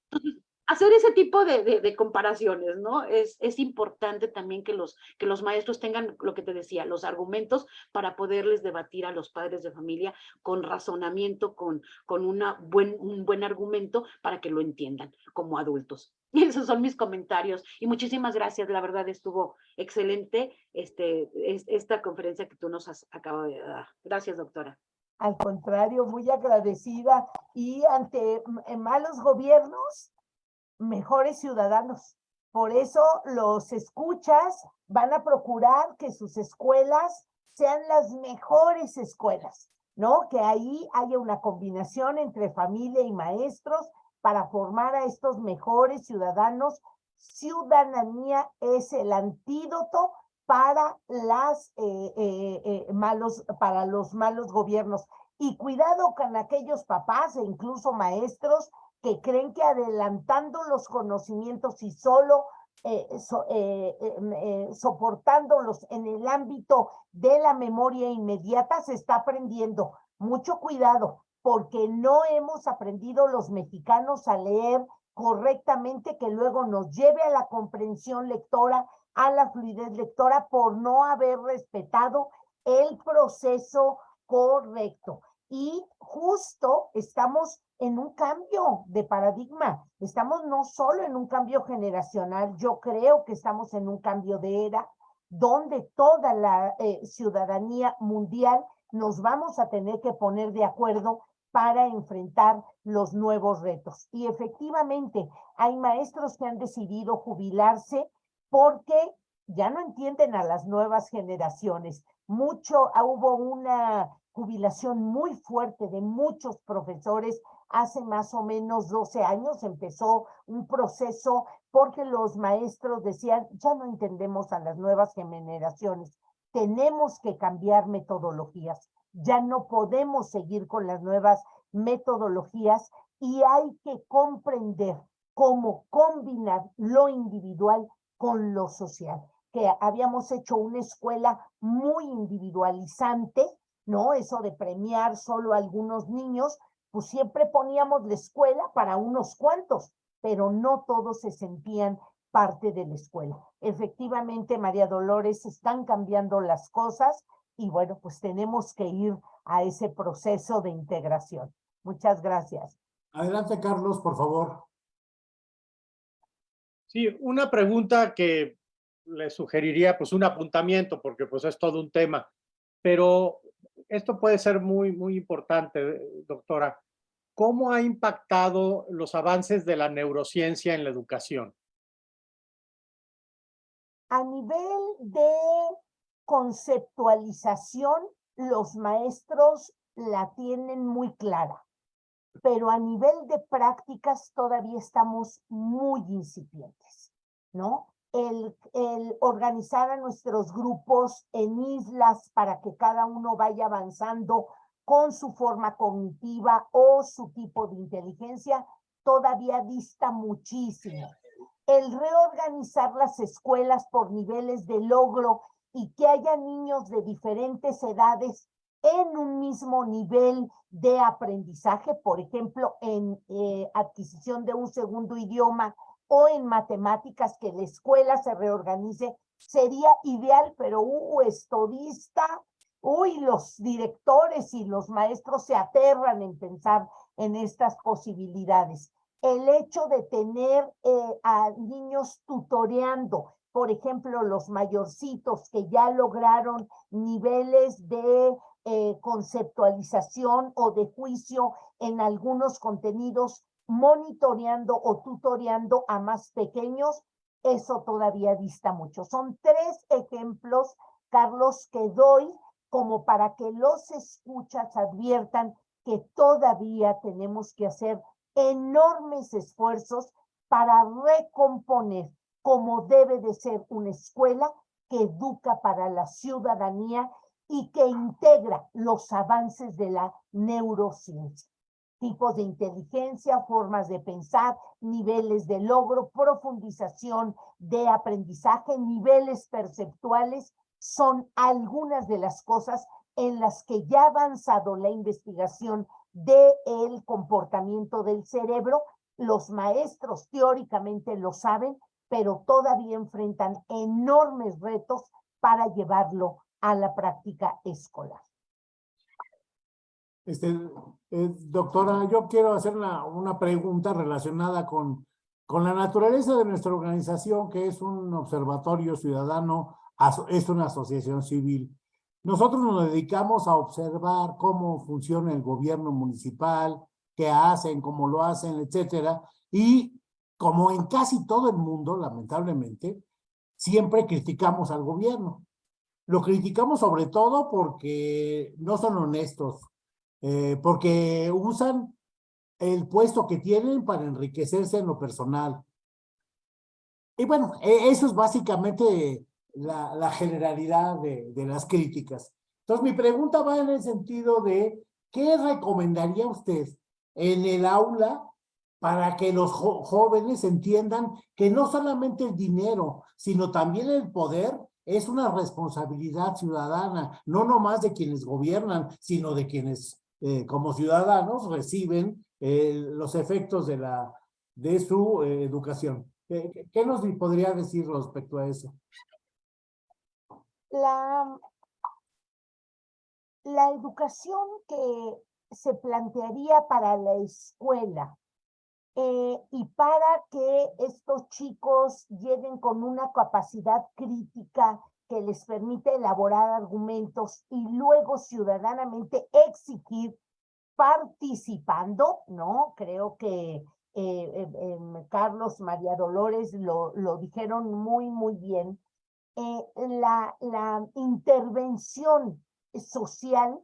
Hacer ese tipo de, comparaciones, ¿no? Es, importante también que los, maestros tengan lo que te decía, los argumentos para poderles debatir a los padres de familia con razonamiento, con, un buen argumento para que lo entiendan como adultos. Y *laughs* esos son mis comentarios. Y muchísimas gracias, la verdad estuvo excelente este, esta conferencia que tú nos has acabado de dar. Gracias, doctora. Al contrario, muy agradecida. Y ante malos gobiernos, mejores ciudadanos. Por eso los escuchas van a procurar que sus escuelas sean las mejores escuelas, ¿no? Que ahí haya una combinación entre familia y maestros para formar a estos mejores ciudadanos. Ciudadanía es el antídoto para las eh, eh, eh, malos, para los malos gobiernos. Y cuidado con aquellos papás e incluso maestros que creen que adelantando los conocimientos y solo eh, em, eh, soportándolos en el ámbito de la memoria inmediata se está aprendiendo. Mucho cuidado, porque no hemos aprendido los mexicanos a leer correctamente que luego nos lleve a la comprensión lectora, a la fluidez lectora por no haber respetado el proceso correcto. Y justo estamos en un cambio de paradigma. Estamos no solo en un cambio generacional, yo creo que estamos en un cambio de era donde toda la eh, ciudadanía mundial nos vamos a tener que poner de acuerdo para enfrentar los nuevos retos. Y efectivamente, hay maestros que han decidido jubilarse porque ya no entienden a las nuevas generaciones. Mucho, ah, hubo una jubilación muy fuerte de muchos profesores hace más o menos 12 años empezó un proceso porque los maestros decían, ya no entendemos a las nuevas generaciones, tenemos que cambiar metodologías, ya no podemos seguir con las nuevas metodologías y hay que comprender cómo combinar lo individual con lo social, que habíamos hecho una escuela muy individualizante, ¿no? Eso de premiar solo a algunos niños, pues siempre poníamos la escuela para unos cuantos, pero no todos se sentían parte de la escuela. Efectivamente, María Dolores, están cambiando las cosas y bueno, pues tenemos que ir a ese proceso de integración. Muchas gracias. Adelante, Carlos, por favor. Sí, una pregunta que le sugeriría, pues un apuntamiento, porque pues es todo un tema, pero esto puede ser muy, muy importante, doctora. ¿Cómo ha impactado los avances de la neurociencia en la educación? A nivel de conceptualización, los maestros la tienen muy clara, pero a nivel de prácticas todavía estamos muy incipientes, ¿no? el, organizar a nuestros grupos en islas para que cada uno vaya avanzando con su forma cognitiva o su tipo de inteligencia, todavía dista muchísimo. el reorganizar las escuelas por niveles de logro y que haya niños de diferentes edades en un mismo nivel de aprendizaje, por ejemplo, en eh, adquisición de un segundo idioma o en matemáticas, que la escuela se reorganice, sería ideal, pero uh, esto uy, los directores y los maestros se aterran en pensar en estas posibilidades. El hecho de tener eh, a niños tutoreando, por ejemplo, los mayorcitos que ya lograron niveles de eh, conceptualización o de juicio en algunos contenidos, monitoreando o tutoreando a más pequeños, eso todavía dista mucho. Son tres ejemplos, Carlos, que doy como para que los escuchas adviertan que todavía tenemos que hacer enormes esfuerzos para recomponer como debe de ser una escuela que educa para la ciudadanía y que integra los avances de la neurociencia. Tipos de inteligencia, formas de pensar, niveles de logro, profundización de aprendizaje, niveles perceptuales, son algunas de las cosas en las que ya ha avanzado la investigación del el comportamiento del cerebro. Los maestros teóricamente lo saben, pero todavía enfrentan enormes retos para llevarlo a la práctica escolar. Este, eh, doctora, yo quiero hacer una, una pregunta relacionada con, con la naturaleza de nuestra organización, que es un observatorio ciudadano, es una asociación civil. Nosotros nos dedicamos a observar cómo funciona el gobierno municipal, qué hacen, cómo lo hacen, etcétera, y como en casi todo el mundo, lamentablemente, siempre criticamos al gobierno. Lo criticamos sobre todo porque no son honestos, eh, porque usan el puesto que tienen para enriquecerse en lo personal. Y bueno, e, eso es básicamente la, generalidad de, de, las críticas. Entonces, mi pregunta va en el sentido de, ¿qué recomendaría usted en el aula para que los jóvenes entiendan que no solamente el dinero, sino también el poder es una responsabilidad ciudadana, no nomás de quienes gobiernan, sino de quienes eh, como ciudadanos reciben eh, los efectos de, la, de su eh, educación. ¿Qué, ¿Qué, nos podría decir respecto a eso? La, la educación que se plantearía para la escuela eh, y para que estos chicos lleguen con una capacidad crítica que les permite elaborar argumentos y luego ciudadanamente exigir participando, ¿no? Creo que eh, eh, Carlos María Dolores lo, lo dijeron muy, muy bien. la, la intervención social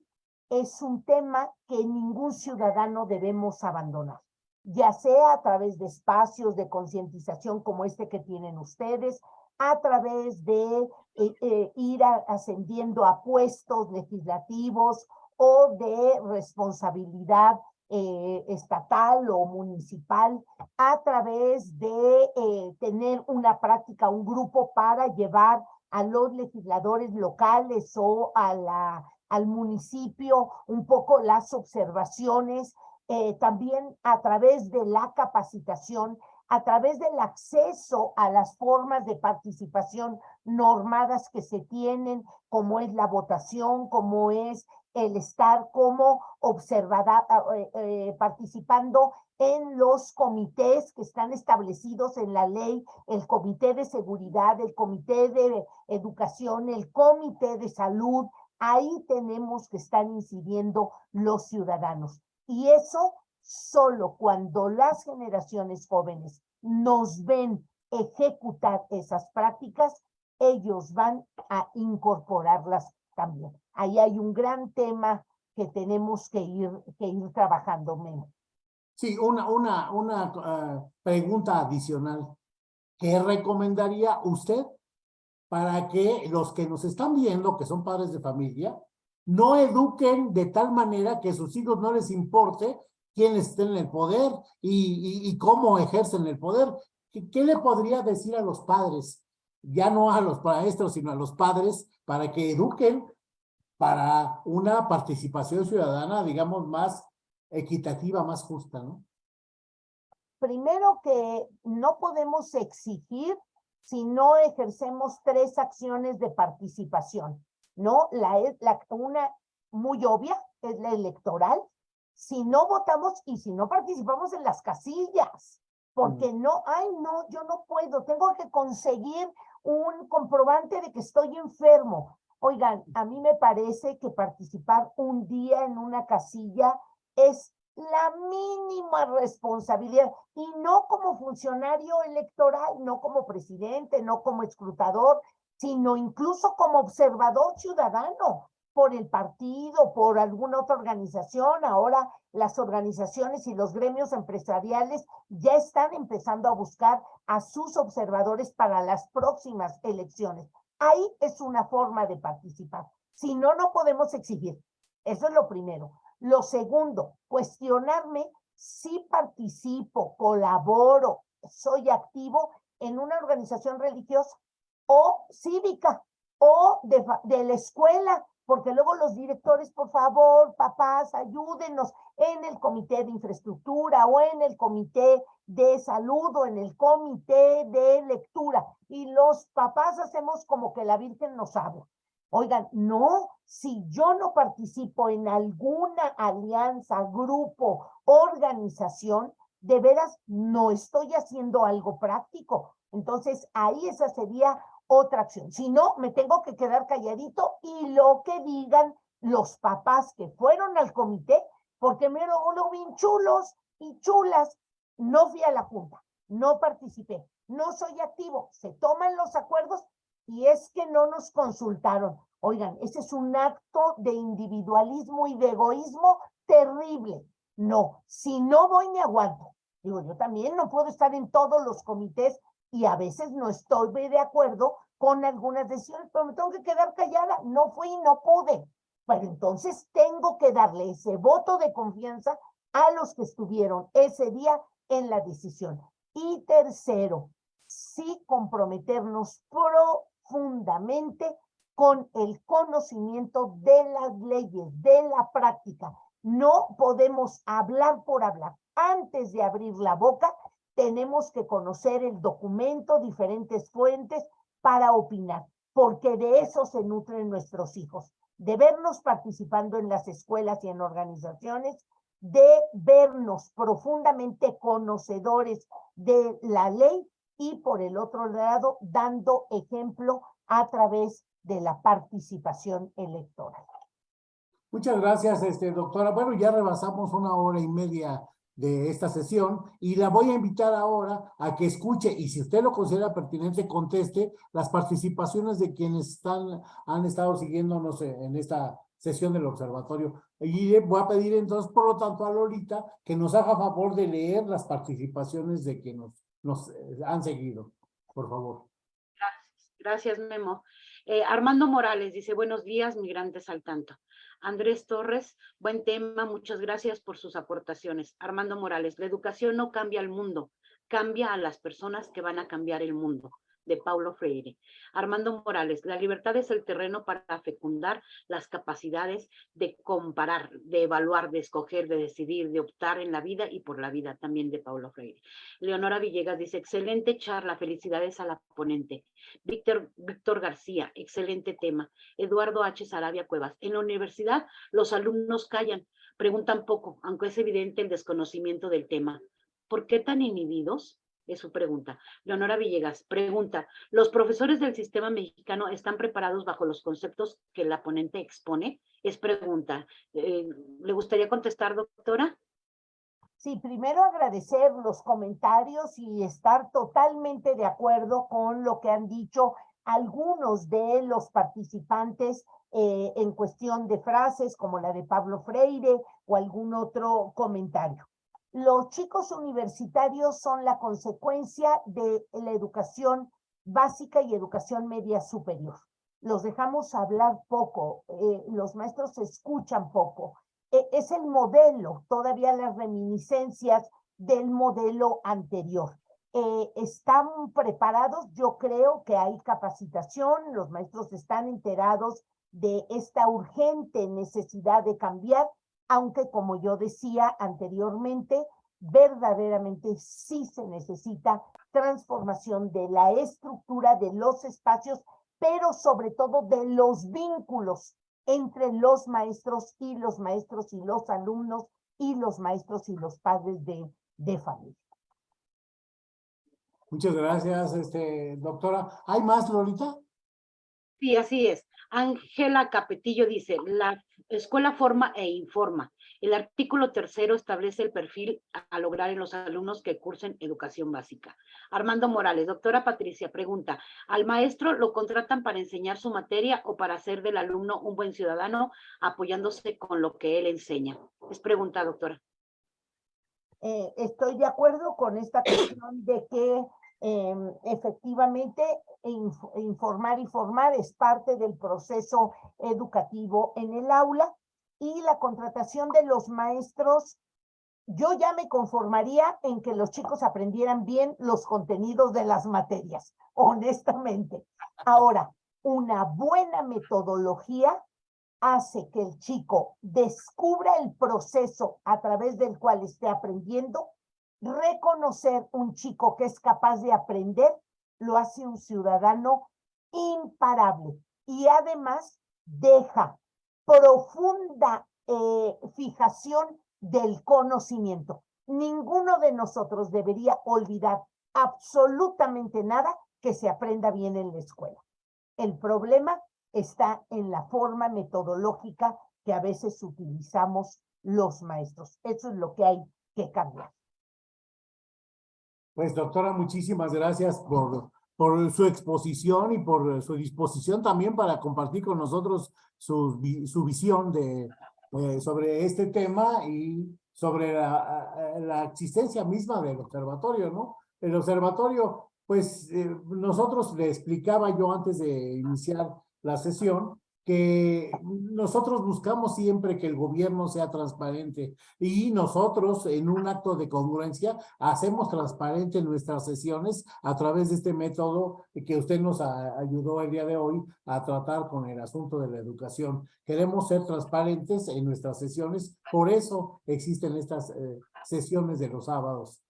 es un tema que ningún ciudadano debemos abandonar ya sea a través de espacios de concientización como este que tienen ustedes, a través de eh, eh, ir ascendiendo a puestos legislativos o de responsabilidad eh, estatal o municipal, a través de tener una práctica, un grupo para llevar a los legisladores locales o al municipio un poco las observaciones eh, también a través de la capacitación, a través del acceso a las formas de participación normadas que se tienen, como es la votación, como es el estar como observada, eh, eh, participando en los comités que están establecidos en la ley, el comité de seguridad, el comité de educación, el comité de salud, ahí tenemos que estar incidiendo los ciudadanos. Y eso solo cuando las generaciones jóvenes nos ven ejecutar esas prácticas, ellos van a incorporarlas también. Ahí hay un gran tema que tenemos que ir, que ir trabajando. menos. Sí, una, una, una uh, pregunta adicional. ¿Qué recomendaría usted para que los que nos están viendo, que son padres de familia, no eduquen de tal manera que a sus hijos no les importe quién esté en el poder y, cómo ejercen el poder. ¿qué, qué le podría decir a los padres? Ya no a los maestros, sino a los padres, para que eduquen para una participación ciudadana, digamos, más equitativa, más justa, ¿no? Primero que no podemos exigir si no ejercemos tres acciones de participación, ¿no? La, la, una muy obvia es la electoral. Si no votamos y si no participamos en las casillas, porque no, ay, no, yo no puedo, tengo que conseguir un comprobante de que estoy enfermo. Oigan, a mí me parece que participar un día en una casilla es la mínima responsabilidad y no como funcionario electoral, no como presidente, no como escrutador, sino incluso como observador ciudadano por el partido, por alguna otra organización. Ahora las organizaciones y los gremios empresariales ya están empezando a buscar a sus observadores para las próximas elecciones. Ahí es una forma de participar. Si no, no podemos exigir. Eso es lo primero. Lo segundo, cuestionarme si participo, colaboro, soy activo en una organización religiosa o cívica o de, de la escuela, porque luego los directores, por favor, papás, ayúdenos en el comité de infraestructura o en el comité de salud o en el comité de lectura. Y los papás hacemos como que la Virgen nos habla. Oigan, no, si yo no participo en alguna alianza, grupo, organización, de veras no estoy haciendo algo práctico. Entonces, ahí esa sería otra acción. Si no, me tengo que quedar calladito y lo que digan los papás que fueron al comité, porque me lo, bien chulos y chulas, no fui a la junta, no participé, no soy activo, se toman los acuerdos y es que no nos consultaron. Oigan, ese es un acto de individualismo y de egoísmo terrible. No, si no voy me aguanto. Digo, yo también no puedo estar en todos los comités y a veces no estoy de acuerdo con algunas decisiones, pero me tengo que quedar callada. No fui, no pude. Bueno, entonces tengo que darle ese voto de confianza a los que estuvieron ese día en la decisión. Y tercero, sí comprometernos profundamente con el conocimiento de las leyes, de la práctica. No podemos hablar por hablar. Antes de abrir la boca, tenemos que conocer el documento, diferentes fuentes para opinar, porque de eso se nutren nuestros hijos, de vernos participando en las escuelas y en organizaciones, de vernos profundamente conocedores de la ley y por el otro lado, dando ejemplo a través de la participación electoral. Muchas gracias, este, doctora. Bueno, ya rebasamos una hora y media de esta sesión y la voy a invitar ahora a que escuche y si usted lo considera pertinente, conteste las participaciones de quienes están, han estado siguiéndonos en esta sesión del observatorio. Y voy a pedir entonces, por lo tanto, a Lolita que nos haga favor de leer las participaciones de quienes nos, eh, han seguido. Por favor. Gracias, gracias Memo. Eh, Armando Morales dice, buenos días, migrantes al tanto. Andrés Torres, buen tema, muchas gracias por sus aportaciones. Armando Morales, la educación no cambia el mundo, cambia a las personas que van a cambiar el mundo de Paulo Freire. Armando Morales, la libertad es el terreno para fecundar las capacidades de comparar, de evaluar, de escoger, de decidir, de optar en la vida y por la vida también de Paulo Freire. Leonora Villegas dice, excelente charla, felicidades a la ponente. Víctor, Víctor García, excelente tema. Eduardo H. Sarabia Cuevas, en la universidad los alumnos callan, preguntan poco, aunque es evidente el desconocimiento del tema. ¿Por qué tan inhibidos? Es su pregunta. Leonora Villegas pregunta, ¿los profesores del sistema mexicano están preparados bajo los conceptos que la ponente expone? Es pregunta. Eh, ¿Le gustaría contestar, doctora? Sí, primero agradecer los comentarios y estar totalmente de acuerdo con lo que han dicho algunos de los participantes eh, en cuestión de frases como la de Pablo Freire o algún otro comentario. Los chicos universitarios son la consecuencia de la educación básica y educación media superior. Los dejamos hablar poco, eh, los maestros escuchan poco. E, es el modelo, todavía las reminiscencias del modelo anterior. eh, están preparados, yo creo que hay capacitación, los maestros están enterados de esta urgente necesidad de cambiar, aunque como yo decía anteriormente, verdaderamente sí se necesita transformación de la estructura de los espacios, pero sobre todo de los vínculos entre los maestros y los maestros y los alumnos y los maestros y los padres de, de familia. Muchas gracias, este, doctora. ¿Hay más, Lolita? Sí, así es. Ángela Capetillo dice, la escuela forma e informa. El artículo tercero establece el perfil a lograr en los alumnos que cursen educación básica. Armando Morales, doctora Patricia, pregunta, ¿al maestro lo contratan para enseñar su materia o para hacer del alumno un buen ciudadano apoyándose con lo que él enseña? Es pregunta, doctora. Eh, estoy de acuerdo con esta cuestión de que em, efectivamente informar y formar es parte del proceso educativo en el aula y la contratación de los maestros, yo ya me conformaría en que los chicos aprendieran bien los contenidos de las materias, *laughs* honestamente. Ahora, una buena metodología hace que el chico descubra el proceso a través del cual esté aprendiendo, reconocer un chico que es capaz de aprender, lo hace un ciudadano imparable y además deja profunda eh, fijación del conocimiento. Ninguno de nosotros debería olvidar absolutamente nada que se aprenda bien en la escuela. El problema está en la forma metodológica que a veces utilizamos los maestros. Eso es lo que hay que cambiar. Pues doctora, muchísimas gracias por su exposición y por su disposición también para compartir con nosotros su, visión de, eh, sobre este tema y sobre la, la, existencia misma del observatorio, ¿no? El observatorio, pues eh, nosotros le explicaba yo antes de iniciar la sesión que nosotros buscamos siempre que el gobierno sea transparente y nosotros en un acto de congruencia hacemos transparente nuestras sesiones a través de este método que usted nos ayudó el día de hoy a tratar con el asunto de la educación. Queremos ser transparentes en nuestras sesiones, por eso existen estas eh, sesiones de los sábados.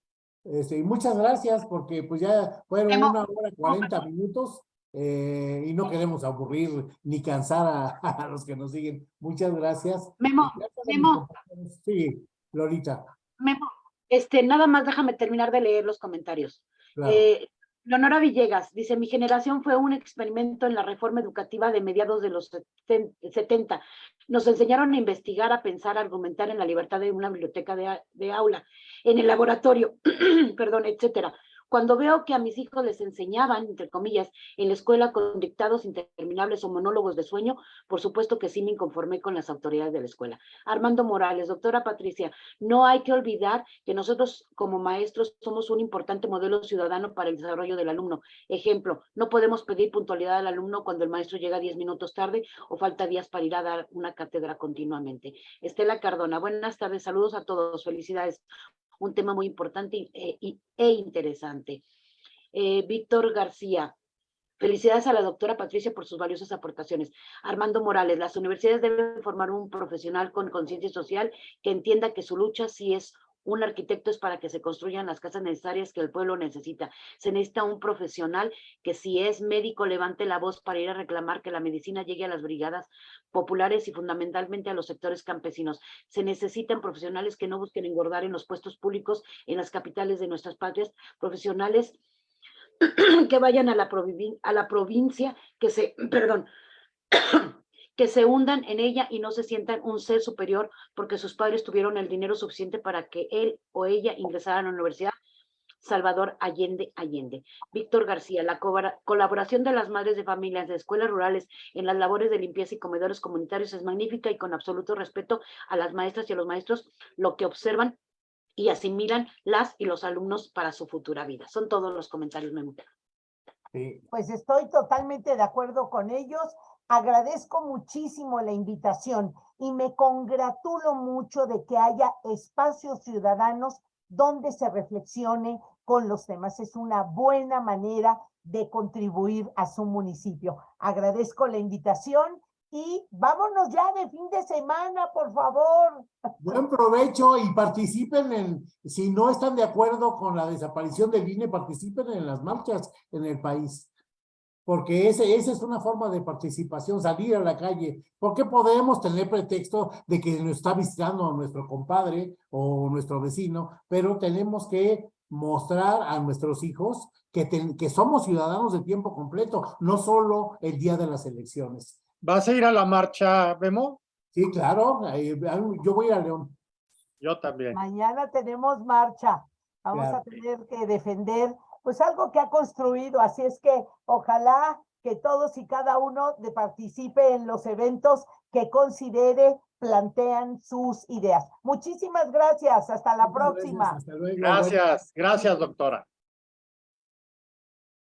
Este, y muchas gracias porque pues ya fueron una hora cuarenta minutos eh, y no queremos aburrir ni cansar *laughs* a, los que nos siguen. Muchas gracias. Memo, Memo. Sí, Lolita. Memo, este, nada más déjame terminar de leer los comentarios. Eh, Leonora Villegas dice, mi generación fue un experimento en la reforma educativa de mediados de los 70. Nos enseñaron a investigar, a pensar, a argumentar en la libertad de una biblioteca de, de aula, en el laboratorio, *clears throat* perdón, etcétera. Cuando veo que a mis hijos les enseñaban, entre comillas, en la escuela con dictados interminables o monólogos de sueño, por supuesto que sí me inconformé con las autoridades de la escuela. Armando Morales, doctora Patricia, no hay que olvidar que nosotros como maestros somos un importante modelo ciudadano para el desarrollo del alumno. Ejemplo, no podemos pedir puntualidad al alumno cuando el maestro llega 10 minutos tarde o falta días para ir a dar una cátedra continuamente. Estela Cardona, buenas tardes, saludos a todos, felicidades un tema muy importante e, e interesante. Eh, Víctor García, Felicidades a la doctora Patricia por sus valiosas aportaciones. Armando Morales, las universidades deben formar un profesional con conciencia social que entienda que su lucha sí es un arquitecto es para que se construyan las casas necesarias que el pueblo necesita. Se necesita un profesional que si es médico levante la voz para ir a reclamar que la medicina llegue a las brigadas populares y fundamentalmente a los sectores campesinos. Se necesitan profesionales que no busquen engordar en los puestos públicos en las capitales de nuestras patrias, profesionales *clears throat* que vayan a la, a la provincia, que se, *clears throat* perdón, que se hundan en ella y no se sientan un ser superior porque sus padres tuvieron el dinero suficiente para que él o ella ingresara a la universidad. Salvador Allende Allende. Víctor García, la colaboración de las madres de familias de escuelas rurales en las labores de limpieza y comedores comunitarios es magnífica y con absoluto respeto a las maestras y a los maestros, lo que observan y asimilan las y los alumnos para su futura vida. Son todos los comentarios, Memo. Pues estoy totalmente de acuerdo con ellos. Agradezco muchísimo la invitación y me congratulo mucho de que haya espacios ciudadanos donde se reflexione con los temas. Es una buena manera de contribuir a su municipio. Agradezco la invitación y vámonos ya de fin de semana, por favor. Buen provecho y participen en, si no están de acuerdo con la desaparición del INE, participen en las marchas en el país. Porque ese, esa es una forma de participación, salir a la calle. Porque podemos tener pretexto de que nos está visitando nuestro compadre o nuestro vecino, pero tenemos que mostrar a nuestros hijos que, ten- que somos ciudadanos de tiempo completo, no solo el día de las elecciones. ¿Vas a ir a la marcha, Memo? Sí, claro, yo voy a León. Yo también. Mañana tenemos marcha. Vamos Claro. a tener que defender pues algo que ha construido. Así es que ojalá que todos y cada uno de participe en los eventos que considere plantean sus ideas. Muchísimas gracias. Hasta la Muchas gracias, próxima. hasta luego. Gracias, gracias, doctora.